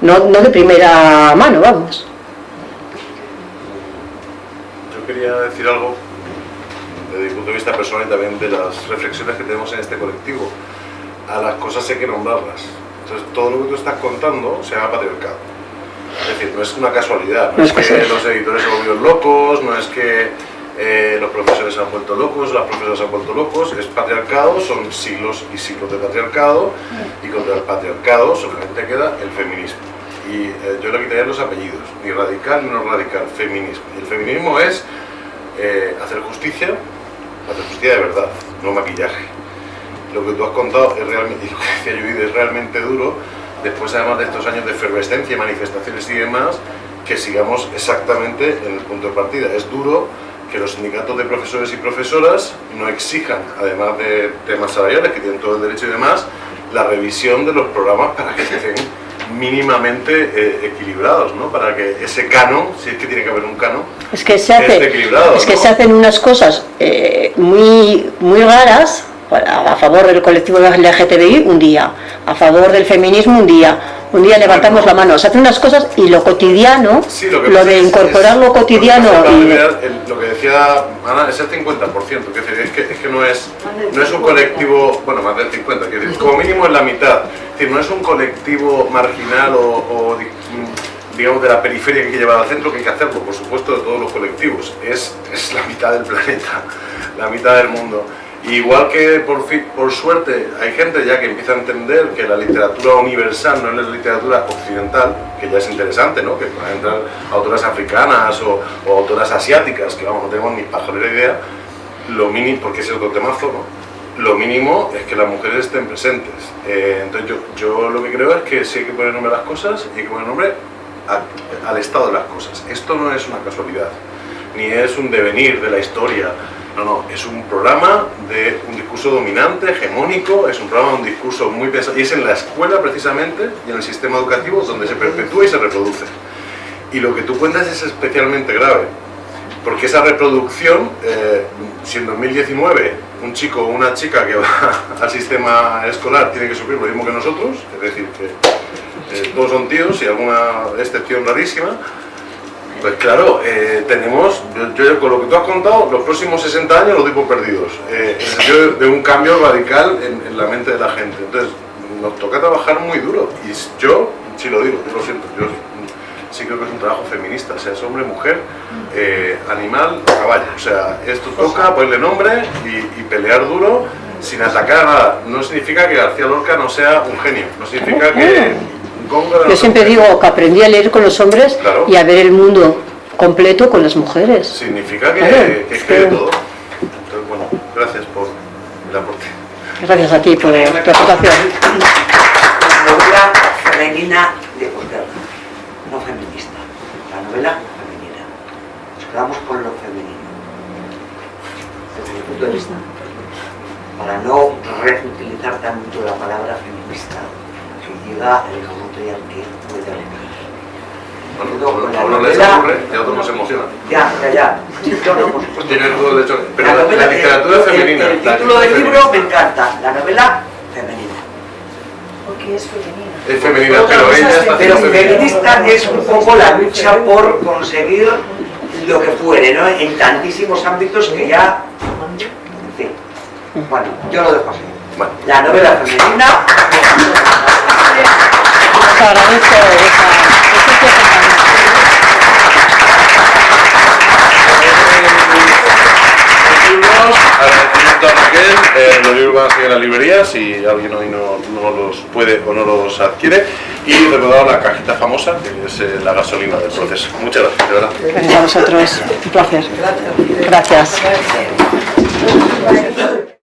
no, no de primera mano, vamos. Yo quería decir algo desde mi punto de vista personal y también de las reflexiones que tenemos en este colectivo. A las cosas hay que nombrarlas. Entonces, todo lo que tú estás contando se llama patriarcado. Es decir, no es una casualidad, no, es, que los editores se volvieron locos, no es que eh, los profesores se han vuelto locos, las profesoras se han vuelto locos, es patriarcado, son siglos y siglos de patriarcado, y contra el patriarcado solamente queda el feminismo. Y eh, yo le quitaría los apellidos, ni radical ni no radical, feminismo. Y el feminismo es eh, hacer justicia, hacer justicia de verdad, no maquillaje. Lo que tú has contado es realmente, y lo que decía Judith, es realmente duro, después además de estos años de efervescencia, manifestaciones y demás, que sigamos exactamente en el punto de partida. Es duro que los sindicatos de profesores y profesoras no exijan, además de temas salariales, que tienen todo el derecho y demás, la revisión de los programas para que estén mínimamente eh, equilibrados, ¿no? Para que ese canon, si es que tiene que haber un canon, es que se, hace, esté equilibrado, es que ¿no? se hacen unas cosas eh, muy, muy raras a favor del colectivo LGTBI un día, a favor del feminismo un día, un día levantamos la mano, se hacen unas cosas y lo cotidiano, Sí, lo, de incorporar es- lo cotidiano lo que, y... lo que decía Ana es el 50%, que es, decir, es que, es que no, es, no es un colectivo, bueno, más del 50%, quiero decir, como mínimo es la mitad, es decir, no es un colectivo marginal o, o, di- digamos de la periferia que hay que llevar al centro, que hay que hacerlo, por supuesto, de todos los colectivos, es, es la mitad del planeta, la mitad del mundo. Igual que por, por suerte hay gente ya que empieza a entender que la literatura universal no es la literatura occidental, que ya es interesante, ¿no? que puedan entrar autoras africanas o, o autoras asiáticas, que vamos, no tenemos ni pajolera idea, lo mínimo, porque es otro temazo, ¿no? lo mínimo es que las mujeres estén presentes. Eh, entonces yo, yo lo que creo es que sí hay que poner nombre a las cosas y hay que poner nombre a- al estado de las cosas. Esto no es una casualidad, ni es un devenir de la historia, no, no, es un programa de un discurso dominante, hegemónico, es un programa de un discurso muy pesado, y es en la escuela precisamente y en el sistema educativo donde se perpetúa y se reproduce. Y lo que tú cuentas es especialmente grave, porque esa reproducción, eh, si en 2019 un chico o una chica que va al sistema escolar tiene que sufrir lo mismo que nosotros, es decir, que eh, todos son tíos y alguna excepción rarísima, pues claro, eh, tenemos, yo, yo con lo que tú has contado, los próximos 60 años los doy por perdidos, eh, en el sentido de, de un cambio radical en, en la mente de la gente. Entonces, nos toca trabajar muy duro. Y yo, sí lo digo, yo lo siento, yo sí creo que es un trabajo feminista, seas hombre, mujer, eh, animal o caballo. O sea, esto toca ponerle nombre y, y pelear duro sin atacar a nada. No significa que García Lorca no sea un genio, no significa que Yo siempre digo que aprendí a leer con los hombres Claro. y a ver el mundo completo con las mujeres. Significa que, Claro, que es que- todo. Entonces, bueno, gracias por el aporte. Gracias a ti por tu aportación. Novela femenina de posguerra, no feminista. La novela femenina. Nos quedamos con lo femenino. Desde mi punto de vista. Para no reutilizar tanto la palabra feminista, llega el momento ya que puede. Bueno, a uno les novela- ocurre y a otros nos emociona. Ya, ya, ya. Yo no, por supuesto. Tienen todo el derecho. Pero La la, literatura el- femenina. El, la título del libro me encanta. La novela femenina. Porque es femenina. Es femenina, pero ella es está Pero feminista es un poco la lucha por conseguir lo que fuere, ¿no? En tantísimos ámbitos que ya... En fin. Bueno, yo lo dejo así. Bueno. La novela femenina... Agradezco agradecimiento a Raquel, eh, los libros van a seguir en las librerías si alguien hoy no, no los puede o no los adquiere y recordar la cajita famosa que es eh, la gasolina del proceso. Muchas gracias, de verdad. Gracias a vosotros. Un placer. Gracias. Gracias.